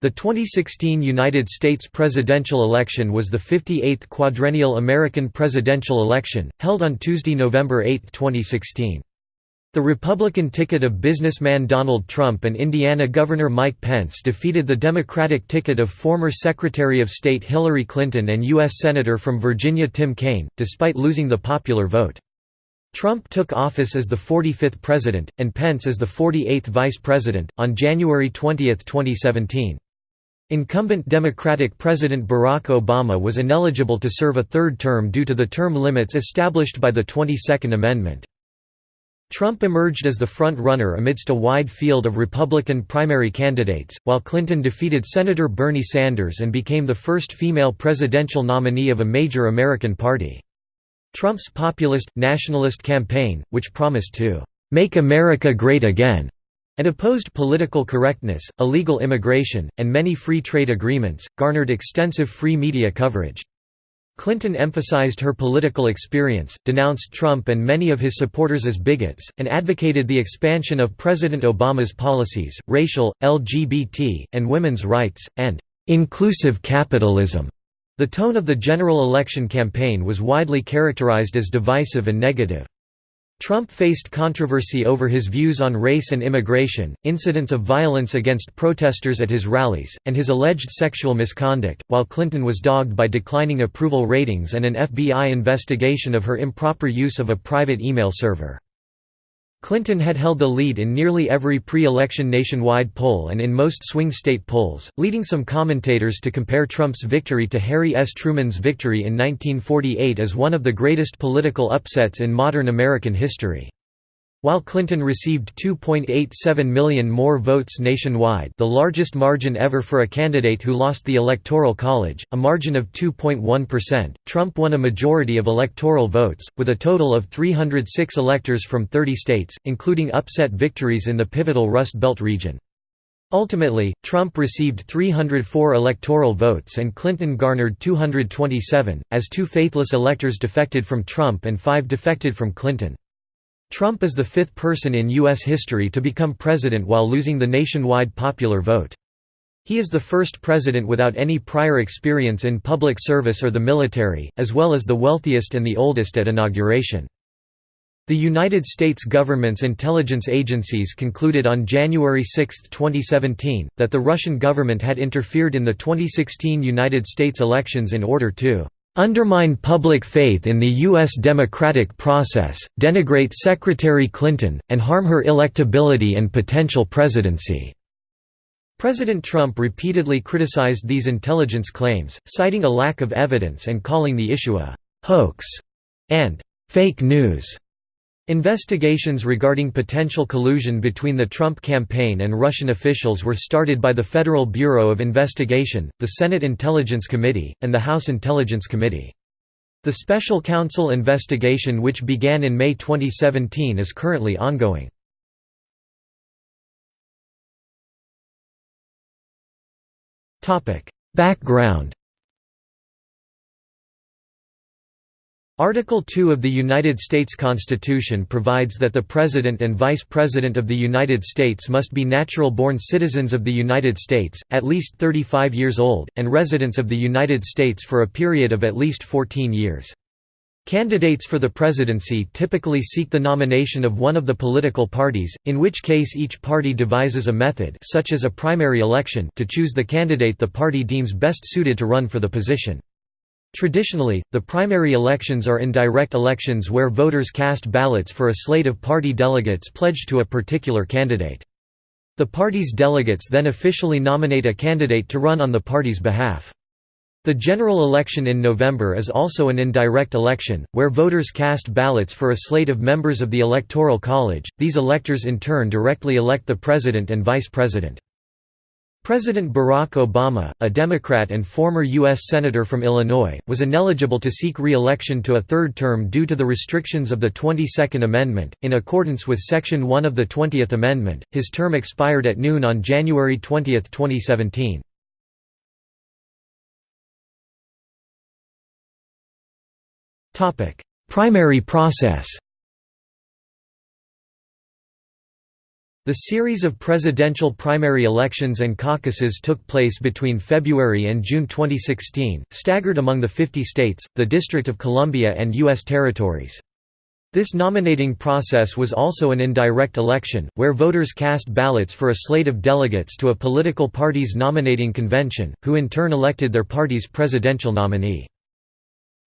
The 2016 United States presidential election was the 58th quadrennial American presidential election, held on Tuesday, November 8, 2016. The Republican ticket of businessman Donald Trump and Indiana Governor Mike Pence defeated the Democratic ticket of former Secretary of State Hillary Clinton and U.S. Senator from Virginia Tim Kaine, despite losing the popular vote. Trump took office as the 45th president, and Pence as the 48th vice president, on January 20, 2017. Incumbent Democratic President Barack Obama was ineligible to serve a third term due to the term limits established by the 22nd Amendment. Trump emerged as the front-runner amidst a wide field of Republican primary candidates, while Clinton defeated Senator Bernie Sanders and became the first female presidential nominee of a major American party. Trump's populist, nationalist campaign, which promised to "...make America great again," and opposed political correctness, illegal immigration, and many free trade agreements, garnered extensive free media coverage. Clinton emphasized her political experience, denounced Trump and many of his supporters as bigots, and advocated the expansion of President Obama's policies, racial, LGBT, and women's rights, and inclusive capitalism. The tone of the general election campaign was widely characterized as divisive and negative. Trump faced controversy over his views on race and immigration, incidents of violence against protesters at his rallies, and his alleged sexual misconduct, while Clinton was dogged by declining approval ratings and an FBI investigation of her improper use of a private email server. Clinton had held the lead in nearly every pre-election nationwide poll and in most swing state polls, leading some commentators to compare Trump's victory to Harry S. Truman's victory in 1948 as one of the greatest political upsets in modern American history. While Clinton received 2.87 million more votes nationwide the largest margin ever for a candidate who lost the Electoral College, a margin of 2.1%, Trump won a majority of electoral votes, with a total of 306 electors from 30 states, including upset victories in the pivotal Rust Belt region. Ultimately, Trump received 304 electoral votes and Clinton garnered 227, as two faithless electors defected from Trump and five defected from Clinton. Trump is the fifth person in U.S. history to become president while losing the nationwide popular vote. He is the first president without any prior experience in public service or the military, as well as the wealthiest and the oldest at inauguration. The United States government's intelligence agencies concluded on January 6, 2017, that the Russian government had interfered in the 2016 United States elections in order to undermine public faith in the U.S. democratic process, denigrate Secretary Clinton, and harm her electability and potential presidency." President Trump repeatedly criticized these intelligence claims, citing a lack of evidence and calling the issue a «hoax» and «fake news». Investigations regarding potential collusion between the Trump campaign and Russian officials were started by the Federal Bureau of Investigation, the Senate Intelligence Committee, and the House Intelligence Committee. The special counsel investigation which began in May 2017 is currently ongoing. Background Article 2 of the United States Constitution provides that the President and Vice President of the United States must be natural-born citizens of the United States, at least 35 years old, and residents of the United States for a period of at least 14 years. Candidates for the presidency typically seek the nomination of one of the political parties, in which case each party devises a method such as a primary election to choose the candidate the party deems best suited to run for the position. Traditionally, the primary elections are indirect elections where voters cast ballots for a slate of party delegates pledged to a particular candidate. The party's delegates then officially nominate a candidate to run on the party's behalf. The general election in November is also an indirect election, where voters cast ballots for a slate of members of the Electoral College. These electors in turn directly elect the president and vice president. President Barack Obama, a Democrat and former U.S. Senator from Illinois, was ineligible to seek re-election to a third term due to the restrictions of the 22nd Amendment. In accordance with Section 1 of the 20th Amendment, his term expired at noon on January 20, 2017. Primary process The series of presidential primary elections and caucuses took place between February and June 2016, staggered among the 50 states, the District of Columbia and U.S. territories. This nominating process was also an indirect election, where voters cast ballots for a slate of delegates to a political party's nominating convention, who in turn elected their party's presidential nominee.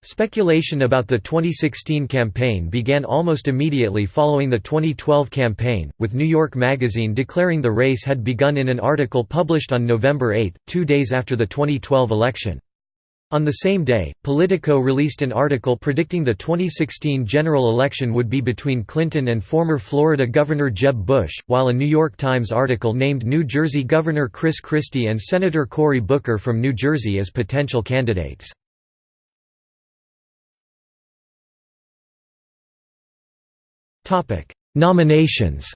Speculation about the 2016 campaign began almost immediately following the 2012 campaign, with New York Magazine declaring the race had begun in an article published on November 8, two days after the 2012 election. On the same day, Politico released an article predicting the 2016 general election would be between Clinton and former Florida Governor Jeb Bush, while a New York Times article named New Jersey Governor Chris Christie and Senator Cory Booker from New Jersey as potential candidates. Topic: Nominations.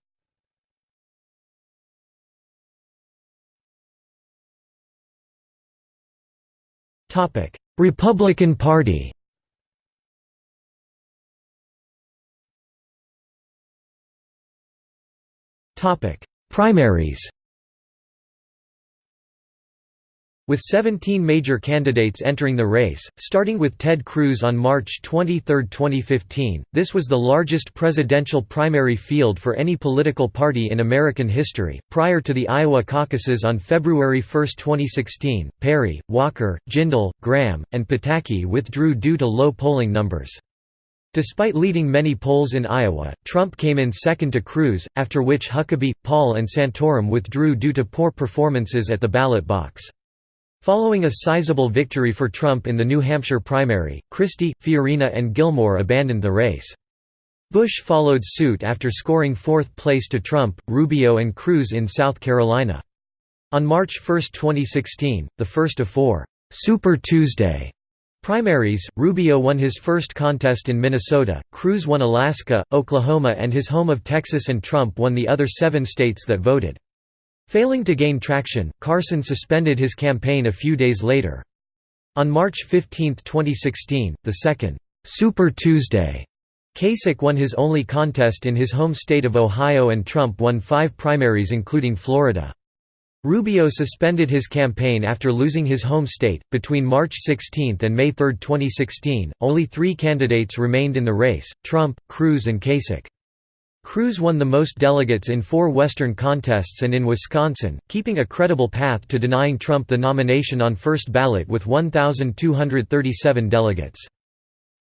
Topic: Republican Party. Topic: Primaries. With 17 major candidates entering the race, starting with Ted Cruz on March 23, 2015, this was the largest presidential primary field for any political party in American history. Prior to the Iowa caucuses on February 1, 2016, Perry, Walker, Jindal, Graham, and Pataki withdrew due to low polling numbers. Despite leading many polls in Iowa, Trump came in second to Cruz, after which Huckabee, Paul and Santorum withdrew due to poor performances at the ballot box. Following a sizable victory for Trump in the New Hampshire primary, Christie, Fiorina and Gilmore abandoned the race. Bush followed suit after scoring fourth place to Trump, Rubio and Cruz in South Carolina. On March 1, 2016, the first of four «Super Tuesday» primaries, Rubio won his first contest in Minnesota, Cruz won Alaska, Oklahoma and his home of Texas and Trump won the other seven states that voted. Failing to gain traction, Carson suspended his campaign a few days later. On March 15, 2016, the second Super Tuesday, Kasich won his only contest in his home state of Ohio and Trump won five primaries including Florida. Rubio suspended his campaign after losing his home state. Between March 16 and May 3, 2016, only three candidates remained in the race Trump, Cruz, and Kasich. Cruz won the most delegates in four Western contests and in Wisconsin, keeping a credible path to denying Trump the nomination on first ballot with 1,237 delegates.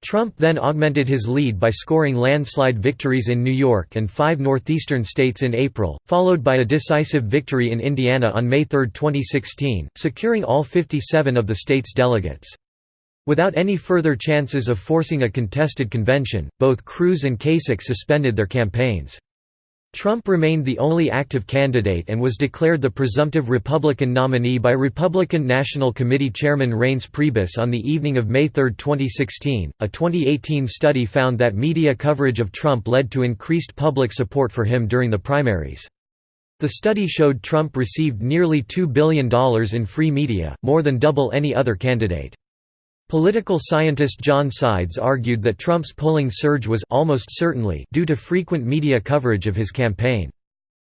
Trump then augmented his lead by scoring landslide victories in New York and five northeastern states in April, followed by a decisive victory in Indiana on May 3, 2016, securing all 57 of the state's delegates. Without any further chances of forcing a contested convention, both Cruz and Kasich suspended their campaigns. Trump remained the only active candidate and was declared the presumptive Republican nominee by Republican National Committee Chairman Reince Priebus on the evening of May 3, 2016. A 2018 study found that media coverage of Trump led to increased public support for him during the primaries. The study showed Trump received nearly $2 billion in free media, more than double any other candidate. Political scientist John Sides argued that Trump's polling surge was almost certainly due to frequent media coverage of his campaign.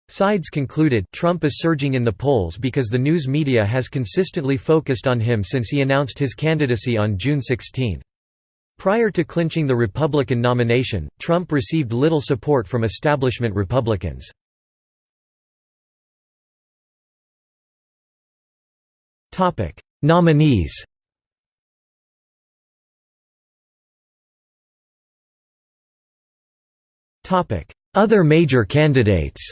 Sides concluded Trump is surging in the polls because the news media has consistently focused on him since he announced his candidacy on June 16. Prior to clinching the Republican nomination, Trump received little support from establishment Republicans. Nominees Other major candidates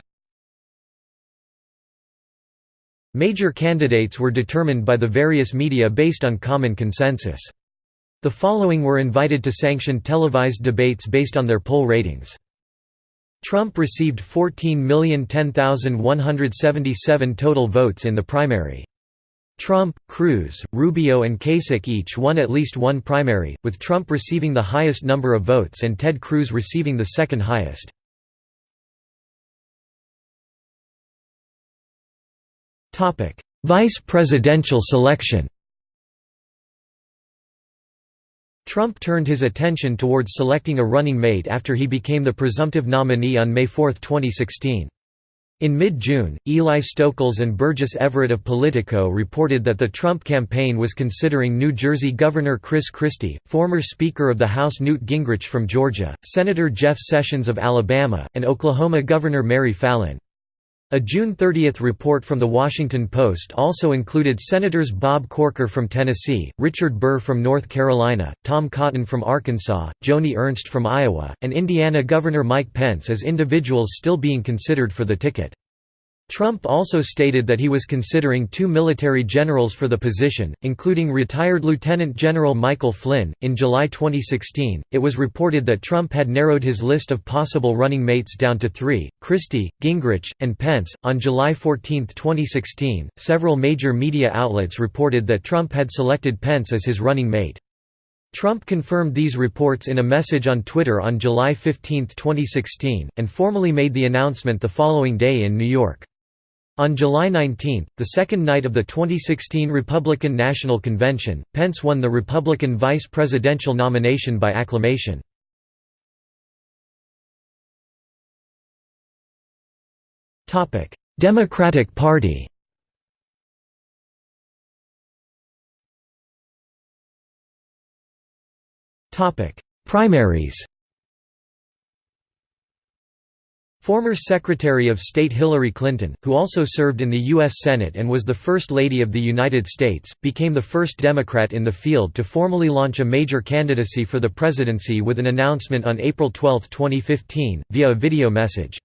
Major candidates were determined by the various media based on common consensus. The following were invited to sanction televised debates based on their poll ratings. Trump received 14,010,177 total votes in the primary. Trump, Cruz, Rubio and Kasich each won at least one primary, with Trump receiving the highest number of votes and Ted Cruz receiving the second highest. Vice presidential selection Trump turned his attention towards selecting a running mate after he became the presumptive nominee on May 4, 2016. In mid-June, Eli Stokols and Burgess Everett of Politico reported that the Trump campaign was considering New Jersey Governor Chris Christie, former Speaker of the House Newt Gingrich from Georgia, Senator Jeff Sessions of Alabama, and Oklahoma Governor Mary Fallin. A June 30 report from The Washington Post also included Senators Bob Corker from Tennessee, Richard Burr from North Carolina, Tom Cotton from Arkansas, Joni Ernst from Iowa, and Indiana Governor Mike Pence as individuals still being considered for the ticket. Trump also stated that he was considering two military generals for the position, including retired Lieutenant General Michael Flynn. In July 2016, it was reported that Trump had narrowed his list of possible running mates down to three Christie, Gingrich, and Pence. On July 14, 2016, several major media outlets reported that Trump had selected Pence as his running mate. Trump confirmed these reports in a message on Twitter on July 15, 2016, and formally made the announcement the following day in New York. On July 19, the second night of the 2016 Republican National Convention, Pence won the Republican vice presidential nomination by acclamation. Democratic Party Primaries Former Secretary of State Hillary Clinton, who also served in the U.S. Senate and was the First Lady of the United States, became the first Democrat in the field to formally launch a major candidacy for the presidency with an announcement on April 12, 2015, via a video message.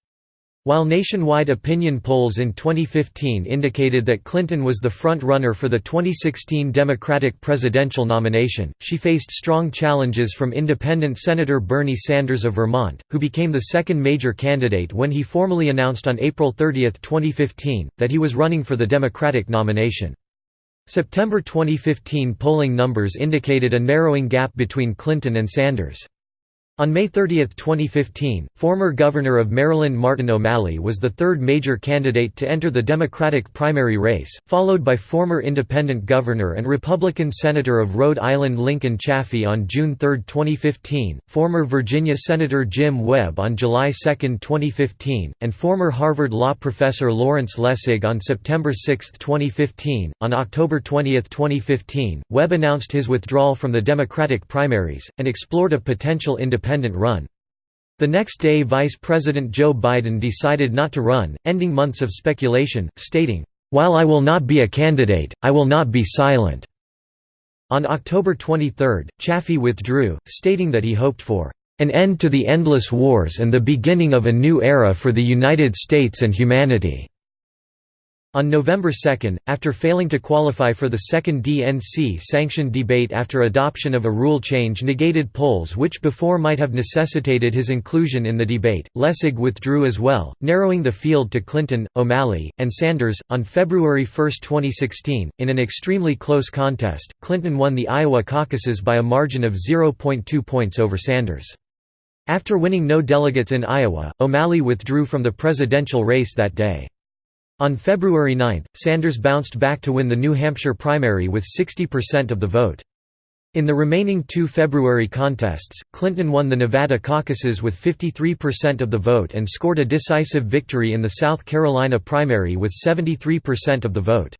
While nationwide opinion polls in 2015 indicated that Clinton was the front-runner for the 2016 Democratic presidential nomination, she faced strong challenges from independent Senator Bernie Sanders of Vermont, who became the second major candidate when he formally announced on April 30, 2015, that he was running for the Democratic nomination. September 2015 polling numbers indicated a narrowing gap between Clinton and Sanders. On May 30, 2015, former Governor of Maryland Martin O'Malley was the third major candidate to enter the Democratic primary race, followed by former Independent Governor and Republican Senator of Rhode Island Lincoln Chafee on June 3, 2015, former Virginia Senator Jim Webb on July 2, 2015, and former Harvard law professor Lawrence Lessig on September 6, 2015. On October 20, 2015, Webb announced his withdrawal from the Democratic primaries, and explored a potential independent independent run. The next day Vice President Joe Biden decided not to run, ending months of speculation, stating, "...while I will not be a candidate, I will not be silent." On October 23, Chafee withdrew, stating that he hoped for an end to the endless wars and the beginning of a new era for the United States and humanity." On November 2, after failing to qualify for the second DNC-sanctioned debate after adoption of a rule change negated polls which before might have necessitated his inclusion in the debate, Lessig withdrew as well, narrowing the field to Clinton, O'Malley, and Sanders. On February 1, 2016, in an extremely close contest, Clinton won the Iowa caucuses by a margin of 0.2 points over Sanders. After winning no delegates in Iowa, O'Malley withdrew from the presidential race that day. On February 9, Sanders bounced back to win the New Hampshire primary with 60% of the vote. In the remaining two February contests, Clinton won the Nevada caucuses with 53% of the vote and scored a decisive victory in the South Carolina primary with 73% of the vote.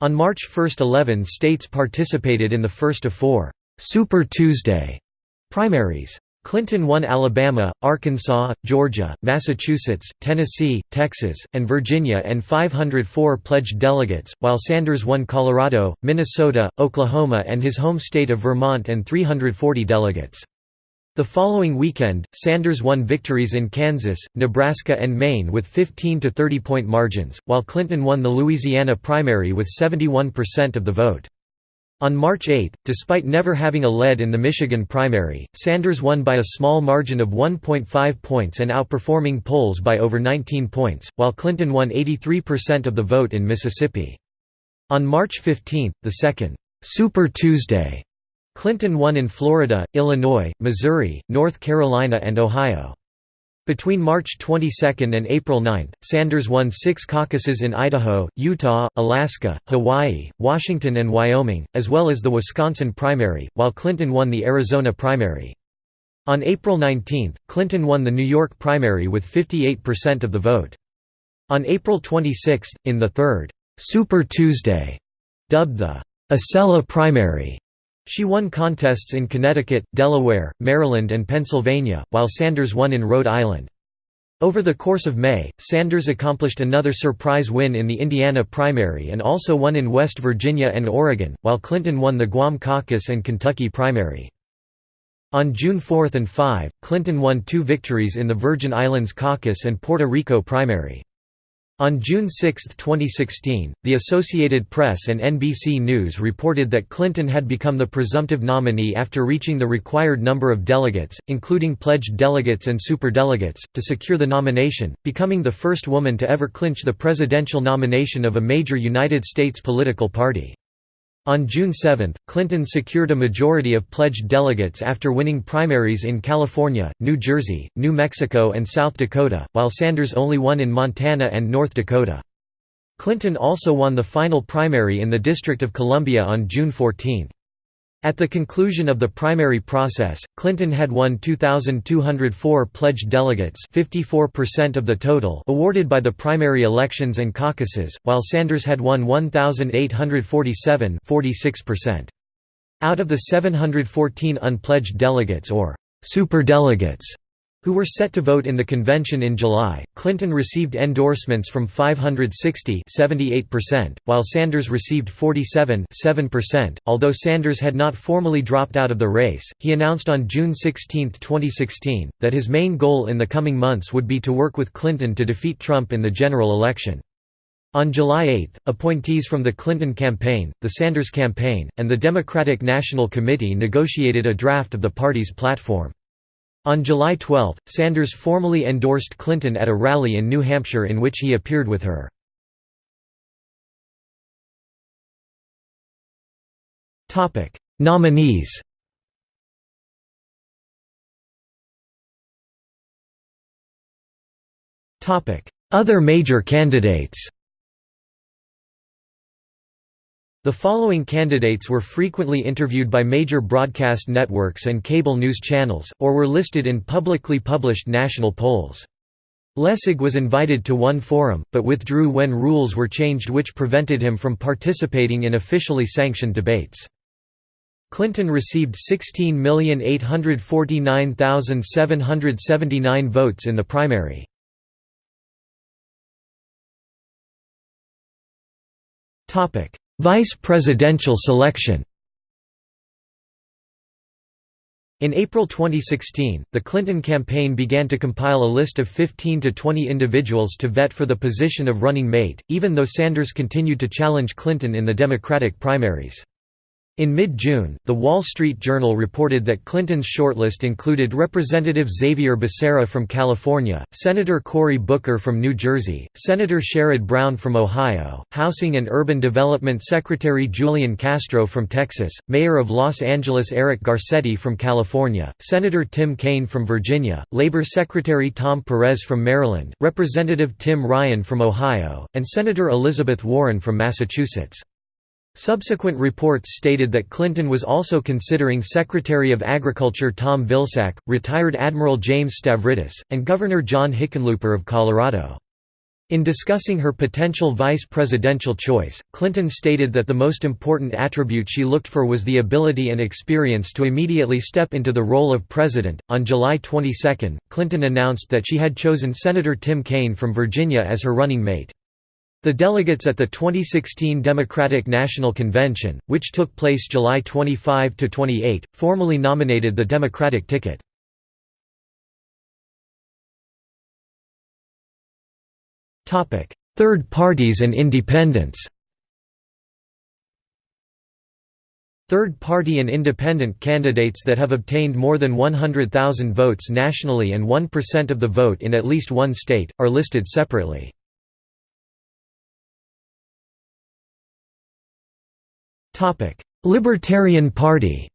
On March 1 11 states participated in the first of four «Super Tuesday» primaries. Clinton won Alabama, Arkansas, Georgia, Massachusetts, Tennessee, Texas, and Virginia and 504 pledged delegates, while Sanders won Colorado, Minnesota, Oklahoma and his home state of Vermont and 340 delegates. The following weekend, Sanders won victories in Kansas, Nebraska and Maine with 15 to 30 point margins, while Clinton won the Louisiana primary with 71% of the vote. On March 8, despite never having a lead in the Michigan primary, Sanders won by a small margin of 1.5 points and outperforming polls by over 19 points, while Clinton won 83% of the vote in Mississippi. On March 15, the second Super Tuesday, Clinton won in Florida, Illinois, Missouri, North Carolina and Ohio. Between March 22 and April 9, Sanders won six caucuses in Idaho, Utah, Alaska, Hawaii, Washington and Wyoming, as well as the Wisconsin primary, while Clinton won the Arizona primary. On April 19, Clinton won the New York primary with 58% of the vote. On April 26, in the third Super Tuesday, dubbed the Acela primary, she won contests in Connecticut, Delaware, Maryland and Pennsylvania, while Sanders won in Rhode Island. Over the course of May, Sanders accomplished another surprise win in the Indiana primary and also won in West Virginia and Oregon, while Clinton won the Guam caucus and Kentucky primary. On June 4 and 5, Clinton won two victories in the Virgin Islands caucus and Puerto Rico primary. On June 6, 2016, the Associated Press and NBC News reported that Clinton had become the presumptive nominee after reaching the required number of delegates, including pledged delegates and superdelegates, to secure the nomination, becoming the first woman to ever clinch the presidential nomination of a major United States political party. On June 7, Clinton secured a majority of pledged delegates after winning primaries in California, New Jersey, New Mexico and South Dakota, while Sanders only won in Montana and North Dakota. Clinton also won the final primary in the District of Columbia on June 14. At the conclusion of the primary process, Clinton had won 2,204 pledged delegates 54% of the total awarded by the primary elections and caucuses, while Sanders had won 1,847 46%. Out of the 714 unpledged delegates or superdelegates who were set to vote in the convention in July. Clinton received endorsements from 560 78%, while Sanders received 47 7%. Although Sanders had not formally dropped out of the race, he announced on June 16, 2016, that his main goal in the coming months would be to work with Clinton to defeat Trump in the general election. On July 8, appointees from the Clinton campaign, the Sanders campaign, and the Democratic National Committee negotiated a draft of the party's platform. On July 12, Sanders formally endorsed Clinton at a rally in New Hampshire in which he appeared with her. Nominees Other major candidates The following candidates were frequently interviewed by major broadcast networks and cable news channels, or were listed in publicly published national polls. Lessig was invited to one forum, but withdrew when rules were changed which prevented him from participating in officially sanctioned debates. Clinton received 16,849,779 votes in the primary. Topic Vice presidential selection In April 2016, the Clinton campaign began to compile a list of 15 to 20 individuals to vet for the position of running mate, even though Sanders continued to challenge Clinton in the Democratic primaries. In mid-June, The Wall Street Journal reported that Clinton's shortlist included Representative Xavier Becerra from California, Senator Cory Booker from New Jersey, Senator Sherrod Brown from Ohio, Housing and Urban Development Secretary Julian Castro from Texas, Mayor of Los Angeles Eric Garcetti from California, Senator Tim Kaine from Virginia, Labor Secretary Tom Perez from Maryland, Representative Tim Ryan from Ohio, and Senator Elizabeth Warren from Massachusetts. Subsequent reports stated that Clinton was also considering Secretary of Agriculture Tom Vilsack, retired Admiral James Stavridis, and Governor John Hickenlooper of Colorado. In discussing her potential vice presidential choice, Clinton stated that the most important attribute she looked for was the ability and experience to immediately step into the role of president. On July 22, Clinton announced that she had chosen Senator Tim Kaine from Virginia as her running mate. The delegates at the 2016 Democratic National Convention, which took place July 25–28, formally nominated the Democratic ticket. Third parties and independents Third party and independent candidates that have obtained more than 100,000 votes nationally and 1% of the vote in at least one state, are listed separately. Libertarian Party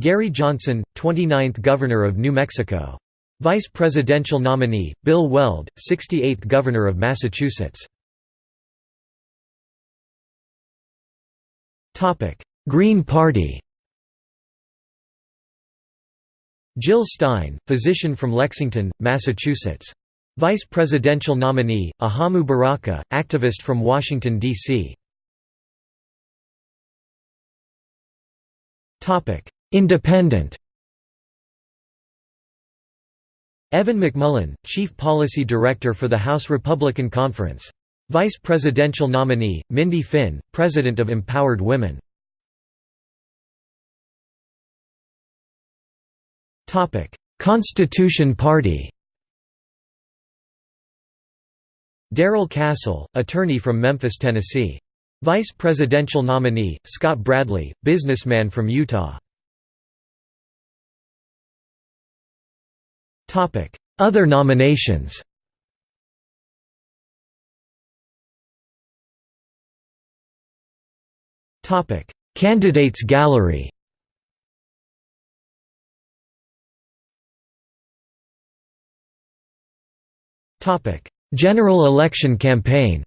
Gary Johnson, 29th Governor of New Mexico. Vice Presidential nominee, Bill Weld, 68th Governor of Massachusetts. Green Party Jill Stein, physician from Lexington, Massachusetts. Vice presidential nominee, Ajamu Baraka, activist from Washington, D.C. Independent Evan McMullin, Chief Policy Director for the House Republican Conference. Vice presidential nominee, Mindy Finn, President of Empowered Women. Constitution Party Darrell Castle, attorney from Memphis, Tennessee. Vice presidential nominee, Scott Bradley, businessman from Utah. Other nominations Candidates gallery General election campaign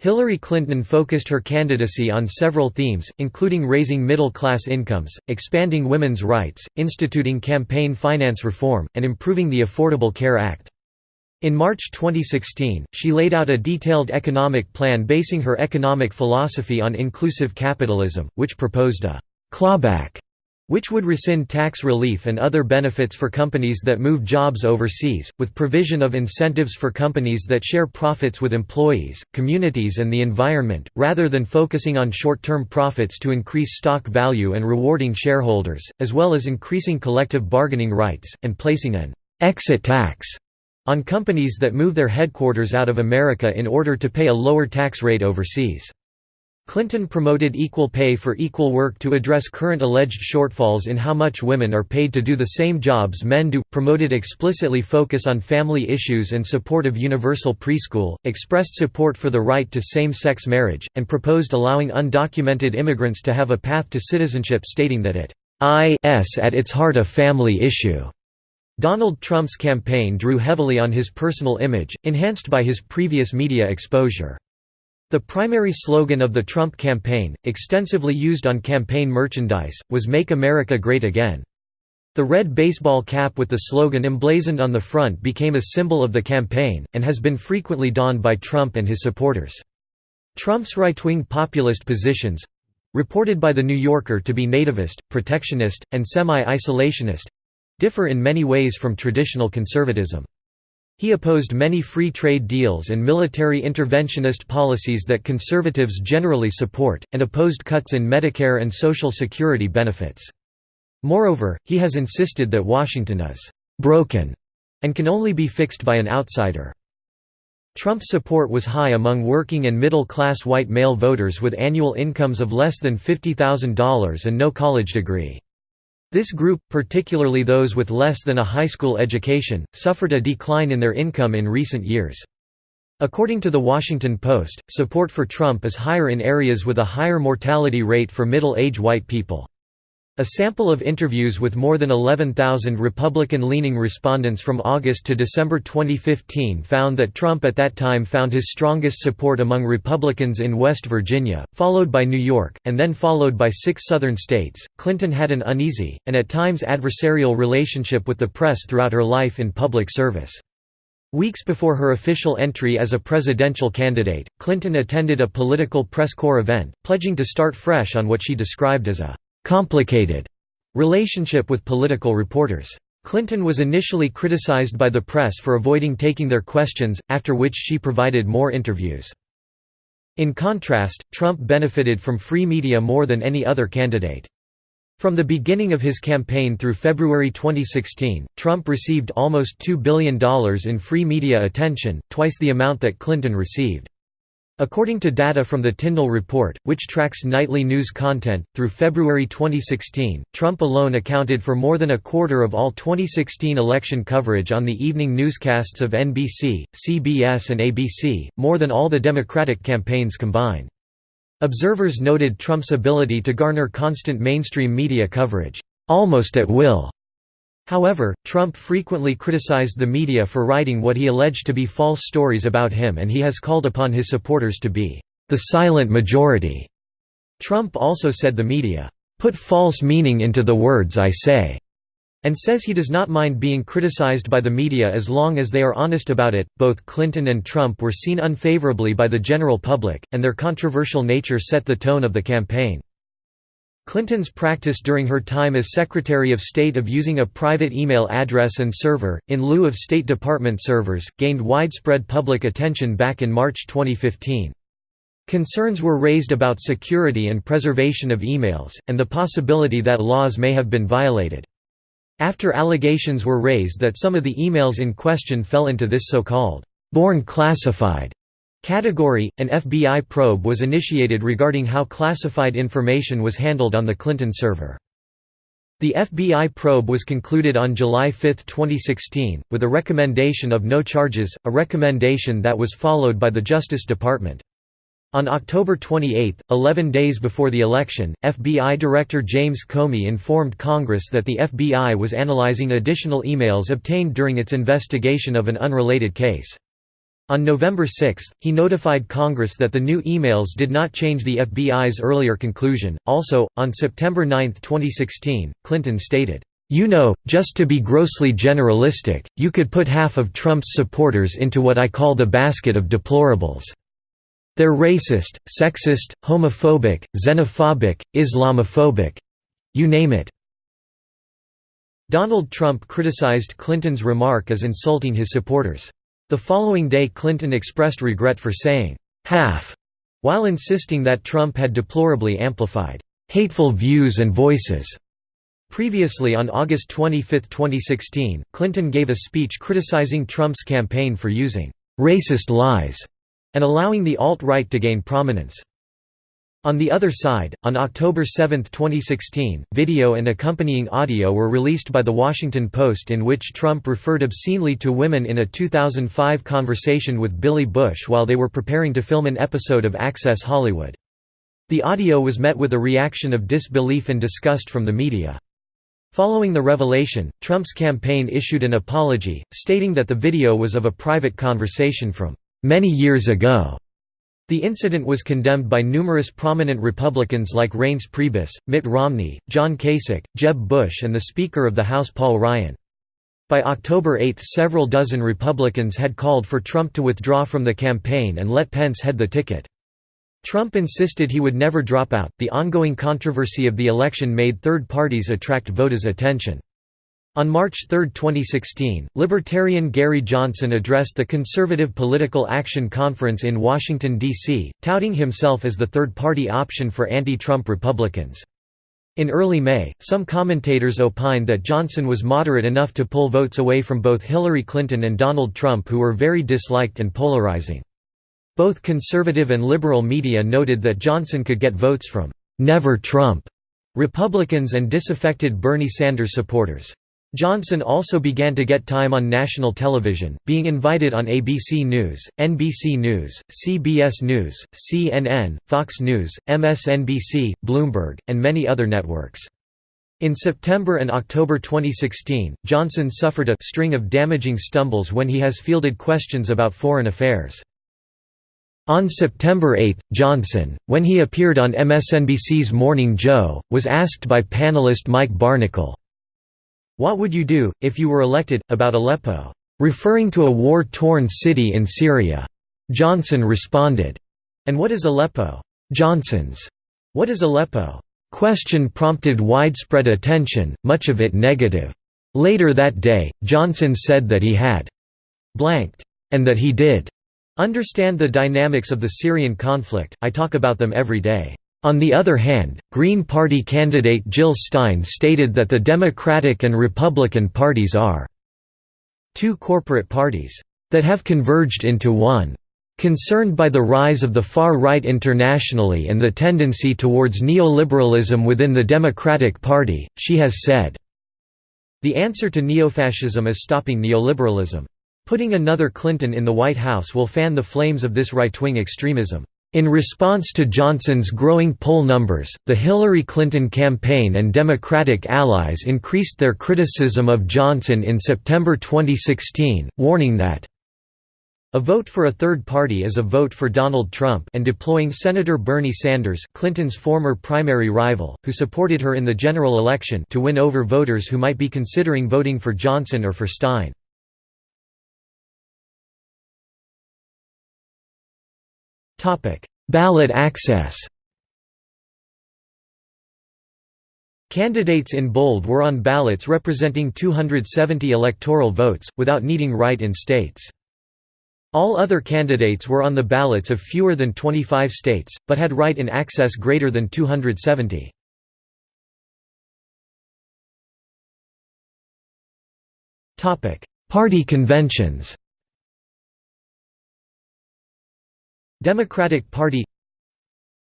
Hillary Clinton focused her candidacy on several themes, including raising middle-class incomes, expanding women's rights, instituting campaign finance reform, and improving the Affordable Care Act. In March 2016, she laid out a detailed economic plan basing her economic philosophy on inclusive capitalism, which proposed a «clawback» which would rescind tax relief and other benefits for companies that move jobs overseas, with provision of incentives for companies that share profits with employees, communities and the environment, rather than focusing on short-term profits to increase stock value and rewarding shareholders, as well as increasing collective bargaining rights, and placing an «exit tax» on companies that move their headquarters out of America in order to pay a lower tax rate overseas. Clinton promoted equal pay for equal work to address current alleged shortfalls in how much women are paid to do the same jobs men do, promoted explicitly focus on family issues and support of universal preschool, expressed support for the right to same-sex marriage, and proposed allowing undocumented immigrants to have a path to citizenship stating that it is at its heart a family issue. Donald Trump's campaign drew heavily on his personal image, enhanced by his previous media exposure. The primary slogan of the Trump campaign, extensively used on campaign merchandise, was Make America Great Again. The red baseball cap with the slogan emblazoned on the front became a symbol of the campaign, and has been frequently donned by Trump and his supporters. Trump's right-wing populist positions—reported by The New Yorker to be nativist, protectionist, and semi-isolationist—differ in many ways from traditional conservatism. He opposed many free trade deals and military interventionist policies that conservatives generally support, and opposed cuts in Medicare and Social Security benefits. Moreover, he has insisted that Washington is «broken» and can only be fixed by an outsider. Trump's support was high among working and middle-class white male voters with annual incomes of less than $50,000 and no college degree. This group, particularly those with less than a high school education, suffered a decline in their income in recent years. According to The Washington Post, support for Trump is higher in areas with a higher mortality rate for middle-age white people. A sample of interviews with more than 11,000 Republican-leaning respondents from August to December 2015 found that Trump at that time found his strongest support among Republicans in West Virginia, followed by New York, and then followed by six southern states. Clinton had an uneasy, and at times adversarial relationship with the press throughout her life in public service. Weeks before her official entry as a presidential candidate, Clinton attended a political press corps event, pledging to start fresh on what she described as a complicated relationship with political reporters. Clinton was initially criticized by the press for avoiding taking their questions, after which she provided more interviews. In contrast, Trump benefited from free media more than any other candidate. From the beginning of his campaign through February 2016, Trump received almost $2 billion in free media attention, twice the amount that Clinton received. According to data from the Tyndall Report, which tracks nightly news content, through February 2016, Trump alone accounted for more than a quarter of all 2016 election coverage on the evening newscasts of NBC, CBS and ABC, more than all the Democratic campaigns combined. Observers noted Trump's ability to garner constant mainstream media coverage, almost at will, However, Trump frequently criticized the media for writing what he alleged to be false stories about him and he has called upon his supporters to be the silent majority. Trump also said the media put false meaning into the words I say, and says he does not mind being criticized by the media as long as they are honest about it. Both Clinton and Trump were seen unfavorably by the general public, and their controversial nature set the tone of the campaign. Clinton's practice during her time as Secretary of State of using a private email address and server, in lieu of State Department servers, gained widespread public attention back in March 2015. Concerns were raised about security and preservation of emails, and the possibility that laws may have been violated. After allegations were raised that some of the emails in question fell into this so-called born classified category, an FBI probe was initiated regarding how classified information was handled on the Clinton server. The FBI probe was concluded on July 5, 2016, with a recommendation of no charges, a recommendation that was followed by the Justice Department. On October 28, 11 days before the election, FBI Director James Comey informed Congress that the FBI was analyzing additional emails obtained during its investigation of an unrelated case. On November 6, he notified Congress that the new emails did not change the FBI's earlier conclusion. Also, on September 9, 2016, Clinton stated, You know, just to be grossly generalistic, you could put half of Trump's supporters into what I call the basket of deplorables. They're racist, sexist, homophobic, xenophobic, Islamophobic—you name it." Donald Trump criticized Clinton's remark as insulting his supporters. The following day Clinton expressed regret for saying, "'half' while insisting that Trump had deplorably amplified, "'hateful views and voices' Previously on August 25, 2016, Clinton gave a speech criticizing Trump's campaign for using "'racist lies' and allowing the alt-right to gain prominence. On the other side, on October 7, 2016, video and accompanying audio were released by The Washington Post in which Trump referred obscenely to women in a 2005 conversation with Billy Bush while they were preparing to film an episode of Access Hollywood. The audio was met with a reaction of disbelief and disgust from the media. Following the revelation, Trump's campaign issued an apology, stating that the video was of a private conversation from many years ago. The incident was condemned by numerous prominent Republicans like Reince Priebus, Mitt Romney, John Kasich, Jeb Bush and the Speaker of the House Paul Ryan. By October 8 several dozen Republicans had called for Trump to withdraw from the campaign and let Pence head the ticket. Trump insisted he would never drop out. The ongoing controversy of the election made third parties attract voters' attention. On March 3, 2016, Libertarian Gary Johnson addressed the Conservative Political Action Conference in Washington, D.C., touting himself as the third-party option for anti-Trump Republicans. In early May, some commentators opined that Johnson was moderate enough to pull votes away from both Hillary Clinton and Donald Trump who were very disliked and polarizing. Both conservative and liberal media noted that Johnson could get votes from «Never Trump» Republicans and disaffected Bernie Sanders supporters. Johnson also began to get time on national television, being invited on ABC News, NBC News, CBS News, CNN, Fox News, MSNBC, Bloomberg, and many other networks. In September and October 2016, Johnson suffered a string of damaging stumbles when he has fielded questions about foreign affairs. On September 8, Johnson, when he appeared on MSNBC's Morning Joe, was asked by panelist Mike Barnicle, what would you do, if you were elected, about Aleppo? Referring to a war-torn city in Syria. Johnson responded, And what is Aleppo? Johnson's, What is Aleppo? Question prompted widespread attention, much of it negative. Later that day, Johnson said that he had blanked, and that he did understand the dynamics of the Syrian conflict, I talk about them every day. On the other hand, Green Party candidate Jill Stein stated that the Democratic and Republican parties are two corporate parties that have converged into one. Concerned by the rise of the far right internationally and the tendency towards neoliberalism within the Democratic Party, she has said, The answer to neofascism is stopping neoliberalism. Putting another Clinton in the White House will fan the flames of this right-wing extremism. In response to Johnson's growing poll numbers, the Hillary Clinton campaign and Democratic allies increased their criticism of Johnson in September 2016, warning that A vote for a third party is a vote for Donald Trump and deploying Senator Bernie Sanders Clinton's former primary rival, who supported her in the general election to win over voters who might be considering voting for Johnson or for Stein. Ballot access Candidates in bold were on ballots representing 270 electoral votes, without needing write-in states. All other candidates were on the ballots of fewer than 25 states, but had write-in access greater than 270. Party conventions Democratic Party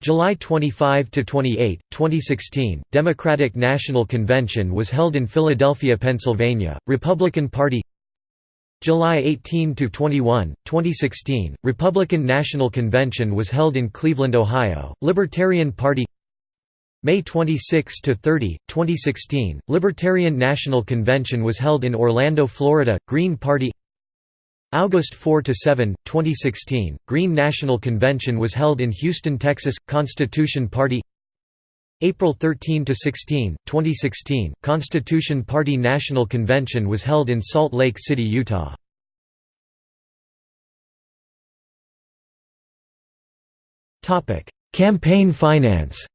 July 25 to 28, 2016, Democratic National Convention was held in Philadelphia, Pennsylvania. Republican Party July 18 to 21, 2016, Republican National Convention was held in Cleveland, Ohio. Libertarian Party May 26 to 30, 2016, Libertarian National Convention was held in Orlando, Florida. Green Party August 4 to 7, 2016, Green National Convention was held in Houston, Texas. Constitution Party April 13 to 16, 2016, Constitution Party National Convention was held in Salt Lake City, Utah. Topic: Campaign finance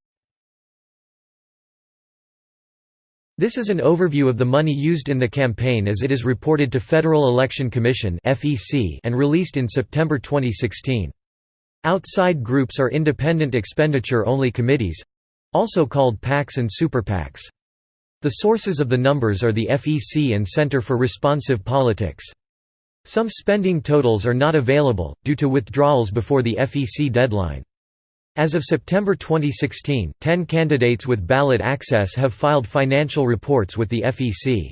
This is an overview of the money used in the campaign as it is reported to Federal Election Commission and released in September 2016. Outside groups are independent expenditure-only committees—also called PACs and super PACs. The sources of the numbers are the FEC and Center for Responsive Politics. Some spending totals are not available, due to withdrawals before the FEC deadline. As of September 2016, 10 candidates with ballot access have filed financial reports with the FEC.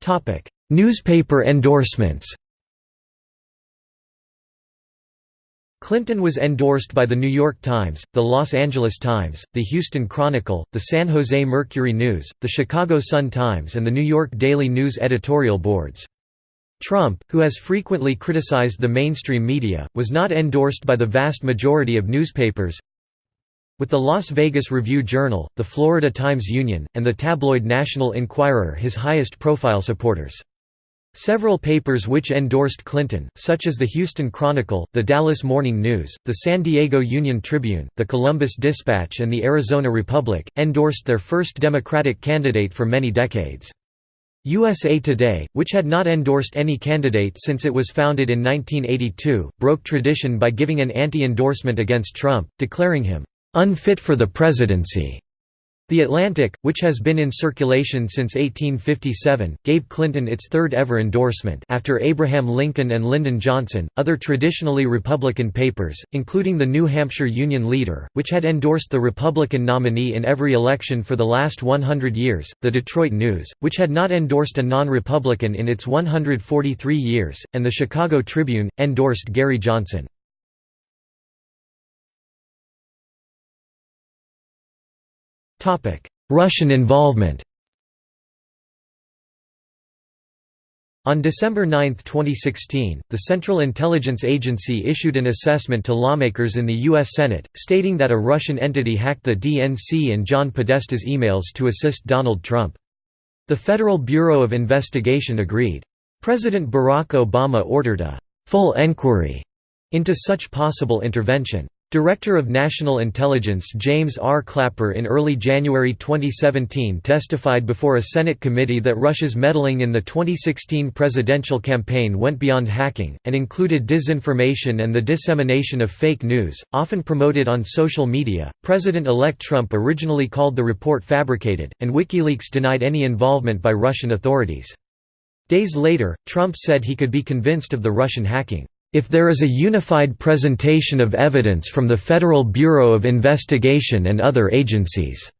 Topic: Newspaper endorsements Clinton was endorsed by The New York Times, The Los Angeles Times, The Houston Chronicle, The San Jose Mercury News, The Chicago Sun-Times and The New York Daily News editorial boards. Trump, who has frequently criticized the mainstream media, was not endorsed by the vast majority of newspapers. With the Las Vegas Review-Journal, the Florida Times-Union, and the tabloid National Enquirer his highest profile supporters. Several papers which endorsed Clinton, such as the Houston Chronicle, the Dallas Morning News, the San Diego Union Tribune, the Columbus Dispatch and the Arizona Republic, endorsed their first Democratic candidate for many decades. USA Today, which had not endorsed any candidate since it was founded in 1982, broke tradition by giving an anti-endorsement against Trump, declaring him, "...unfit for the presidency." The Atlantic, which has been in circulation since 1857, gave Clinton its third ever endorsement after Abraham Lincoln and Lyndon Johnson. Other traditionally Republican papers, including the New Hampshire Union Leader, which had endorsed the Republican nominee in every election for the last 100 years, the Detroit News, which had not endorsed a non-Republican in its 143 years, and the Chicago Tribune, endorsed Gary Johnson. Russian involvement On December 9, 2016, the Central Intelligence Agency issued an assessment to lawmakers in the U.S. Senate, stating that a Russian entity hacked the DNC and John Podesta's emails to assist Donald Trump. The Federal Bureau of Investigation agreed. President Barack Obama ordered a «full enquiry» into such possible intervention. Director of National Intelligence James R. Clapper in early January 2017 testified before a Senate committee that Russia's meddling in the 2016 presidential campaign went beyond hacking, and included disinformation and the dissemination of fake news, often promoted on social media. President elect Trump originally called the report fabricated, and WikiLeaks denied any involvement by Russian authorities. Days later, Trump said he could be convinced of the Russian hacking. If there is a unified presentation of evidence from the Federal Bureau of Investigation and other agencies."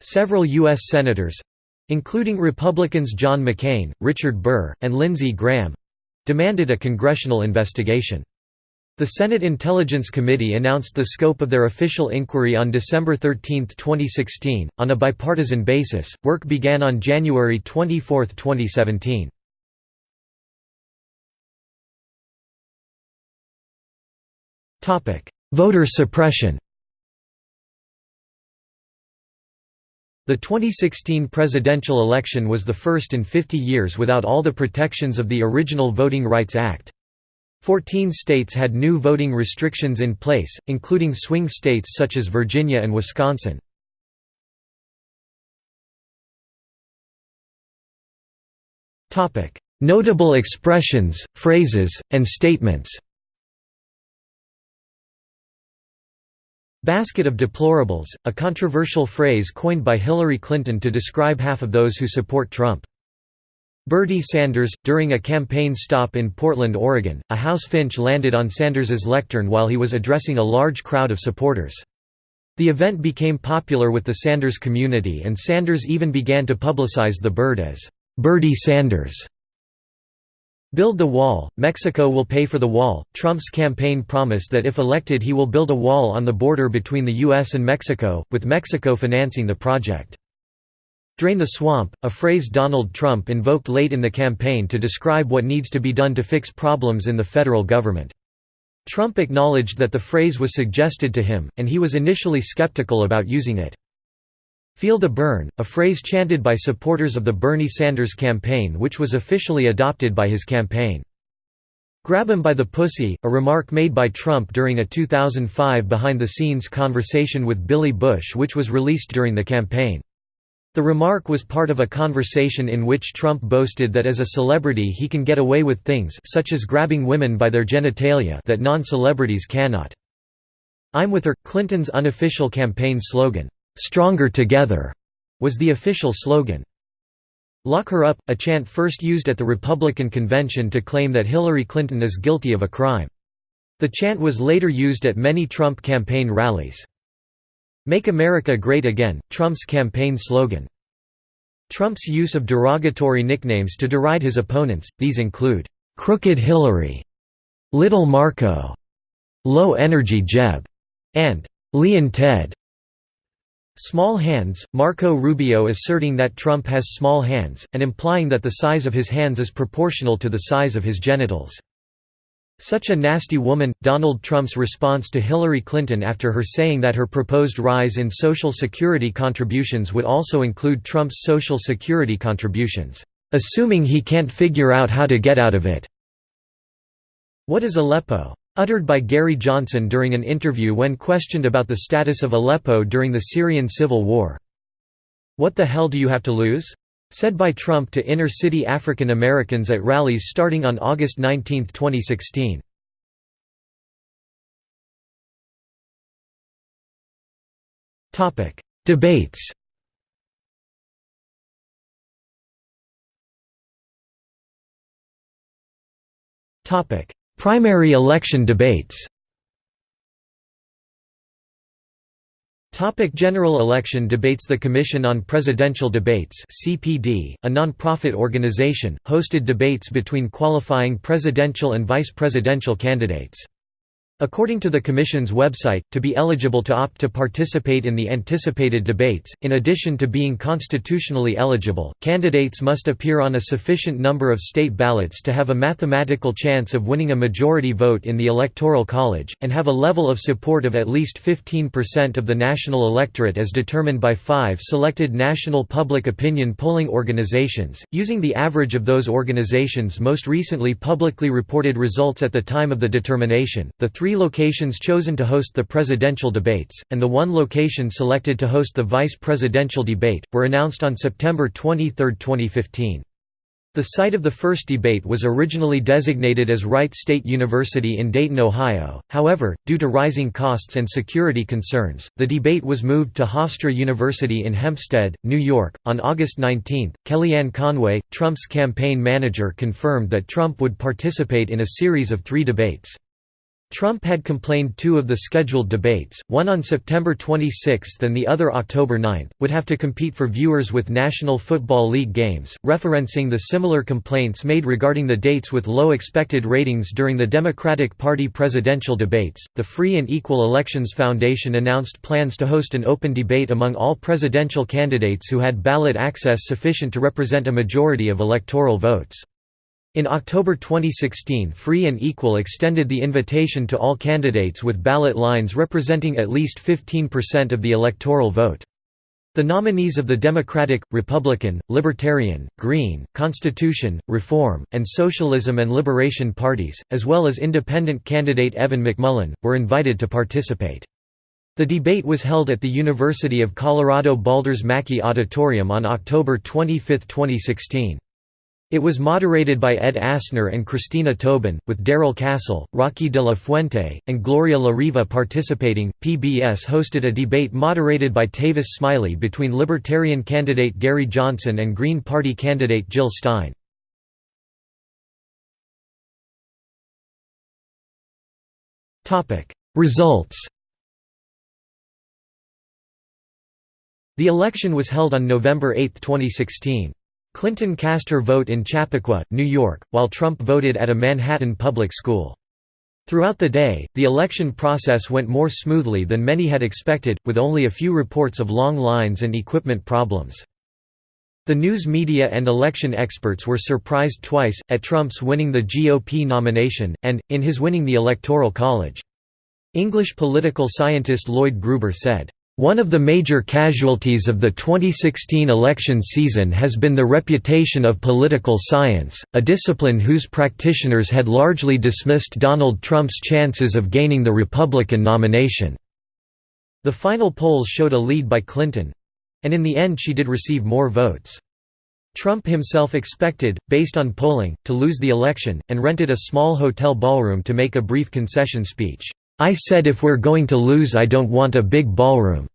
Several U.S. Senators—including Republicans John McCain, Richard Burr, and Lindsey Graham—demanded a congressional investigation. The Senate Intelligence Committee announced the scope of their official inquiry on December 13, 2016. On a bipartisan basis, work began on January 24, 2017. Voter suppression The 2016 presidential election was the first in 50 years without all the protections of the original Voting Rights Act. Fourteen states had new voting restrictions in place, including swing states such as Virginia and Wisconsin. Notable expressions, phrases, and statements Basket of deplorables, a controversial phrase coined by Hillary Clinton to describe half of those who support Trump. Bernie Sanders, during a campaign stop in Portland, Oregon, a House finch landed on Sanders's lectern while he was addressing a large crowd of supporters. The event became popular with the Sanders community and Sanders even began to publicize the bird as, "'Birdie Sanders' Build the wall, Mexico will pay for the wall. Trump's campaign promise that if elected he will build a wall on the border between the U.S. and Mexico, with Mexico financing the project. Drain the swamp, a phrase Donald Trump invoked late in the campaign to describe what needs to be done to fix problems in the federal government. Trump acknowledged that the phrase was suggested to him, and he was initially skeptical about using it. Feel the Bern, a phrase chanted by supporters of the Bernie Sanders campaign which was officially adopted by his campaign. Grab him by the pussy, a remark made by Trump during a 2005 behind-the-scenes conversation with Billy Bush which was released during the campaign. The remark was part of a conversation in which Trump boasted that as a celebrity he can get away with things such as grabbing women by their genitalia that non-celebrities cannot. I'm with her, Clinton's unofficial campaign slogan. "'Stronger Together' was the official slogan. Lock her up, a chant first used at the Republican convention to claim that Hillary Clinton is guilty of a crime. The chant was later used at many Trump campaign rallies. Make America Great Again, Trump's campaign slogan. Trump's use of derogatory nicknames to deride his opponents, these include, "'Crooked Hillary'", "'Little Marco'", "'Low Energy Jeb'", and "'Lyin' Ted'". Small hands, Marco Rubio asserting that Trump has small hands, and implying that the size of his hands is proportional to the size of his genitals. Such a nasty woman, Donald Trump's response to Hillary Clinton after her saying that her proposed rise in Social Security contributions would also include Trump's Social Security contributions, "...assuming he can't figure out how to get out of it." What is Aleppo? Uttered by Gary Johnson during an interview when questioned about the status of Aleppo during the Syrian civil war. What the hell do you have to lose? Said by Trump to inner-city African Americans at rallies starting on August 19, 2016. Debates Primary election debates Topic General election debates The Commission on Presidential Debates CPD, a non-profit organization, hosted debates between qualifying presidential and vice presidential candidates. According to the Commission's website, to be eligible to opt to participate in the anticipated debates, in addition to being constitutionally eligible, candidates must appear on a sufficient number of state ballots to have a mathematical chance of winning a majority vote in the Electoral College, and have a level of support of at least 15% of the national electorate as determined by five selected national public opinion polling organizations, using the average of those organizations' most recently publicly reported results at the time of the determination. The three three locations chosen to host the presidential debates, and the one location selected to host the vice presidential debate, were announced on September 23, 2015. The site of the first debate was originally designated as Wright State University in Dayton, Ohio, however, due to rising costs and security concerns, the debate was moved to Hofstra University in Hempstead, New York. On August 19, Kellyanne Conway, Trump's campaign manager confirmed that Trump would participate in a series of three debates. Trump had complained two of the scheduled debates, one on September 26 and the other October 9, would have to compete for viewers with National Football League games, referencing the similar complaints made regarding the dates with low expected ratings during the Democratic Party presidential debates. The Free and Equal Elections Foundation announced plans to host an open debate among all presidential candidates who had ballot access sufficient to represent a majority of electoral votes. In October 2016 Free and Equal extended the invitation to all candidates with ballot lines representing at least 15% of the electoral vote. The nominees of the Democratic, Republican, Libertarian, Green, Constitution, Reform, and Socialism and Liberation parties, as well as independent candidate Evan McMullin, were invited to participate. The debate was held at the University of Colorado Boulder's Mackey Auditorium on October 25, 2016. It was moderated by Ed Asner and Christina Tobin, with Darrell Castle, Rocky de la Fuente, and Gloria La Riva participating. PBS hosted a debate moderated by Tavis Smiley between Libertarian candidate Gary Johnson and Green Party candidate Jill Stein. Results The election was held on November 8, 2016. Clinton cast her vote in Chappaqua, New York, while Trump voted at a Manhattan public school. Throughout the day, the election process went more smoothly than many had expected, with only a few reports of long lines and equipment problems. The news media and election experts were surprised twice, at Trump's winning the GOP nomination, and, in his winning the Electoral College. English political scientist Lloyd Gruber said, one of the major casualties of the 2016 election season has been the reputation of political science, a discipline whose practitioners had largely dismissed Donald Trump's chances of gaining the Republican nomination. The final polls showed a lead by Clinton—and in the end she did receive more votes. Trump himself expected, based on polling, to lose the election, and rented a small hotel ballroom to make a brief concession speech. I said if we're going to lose I don't want a big ballroom."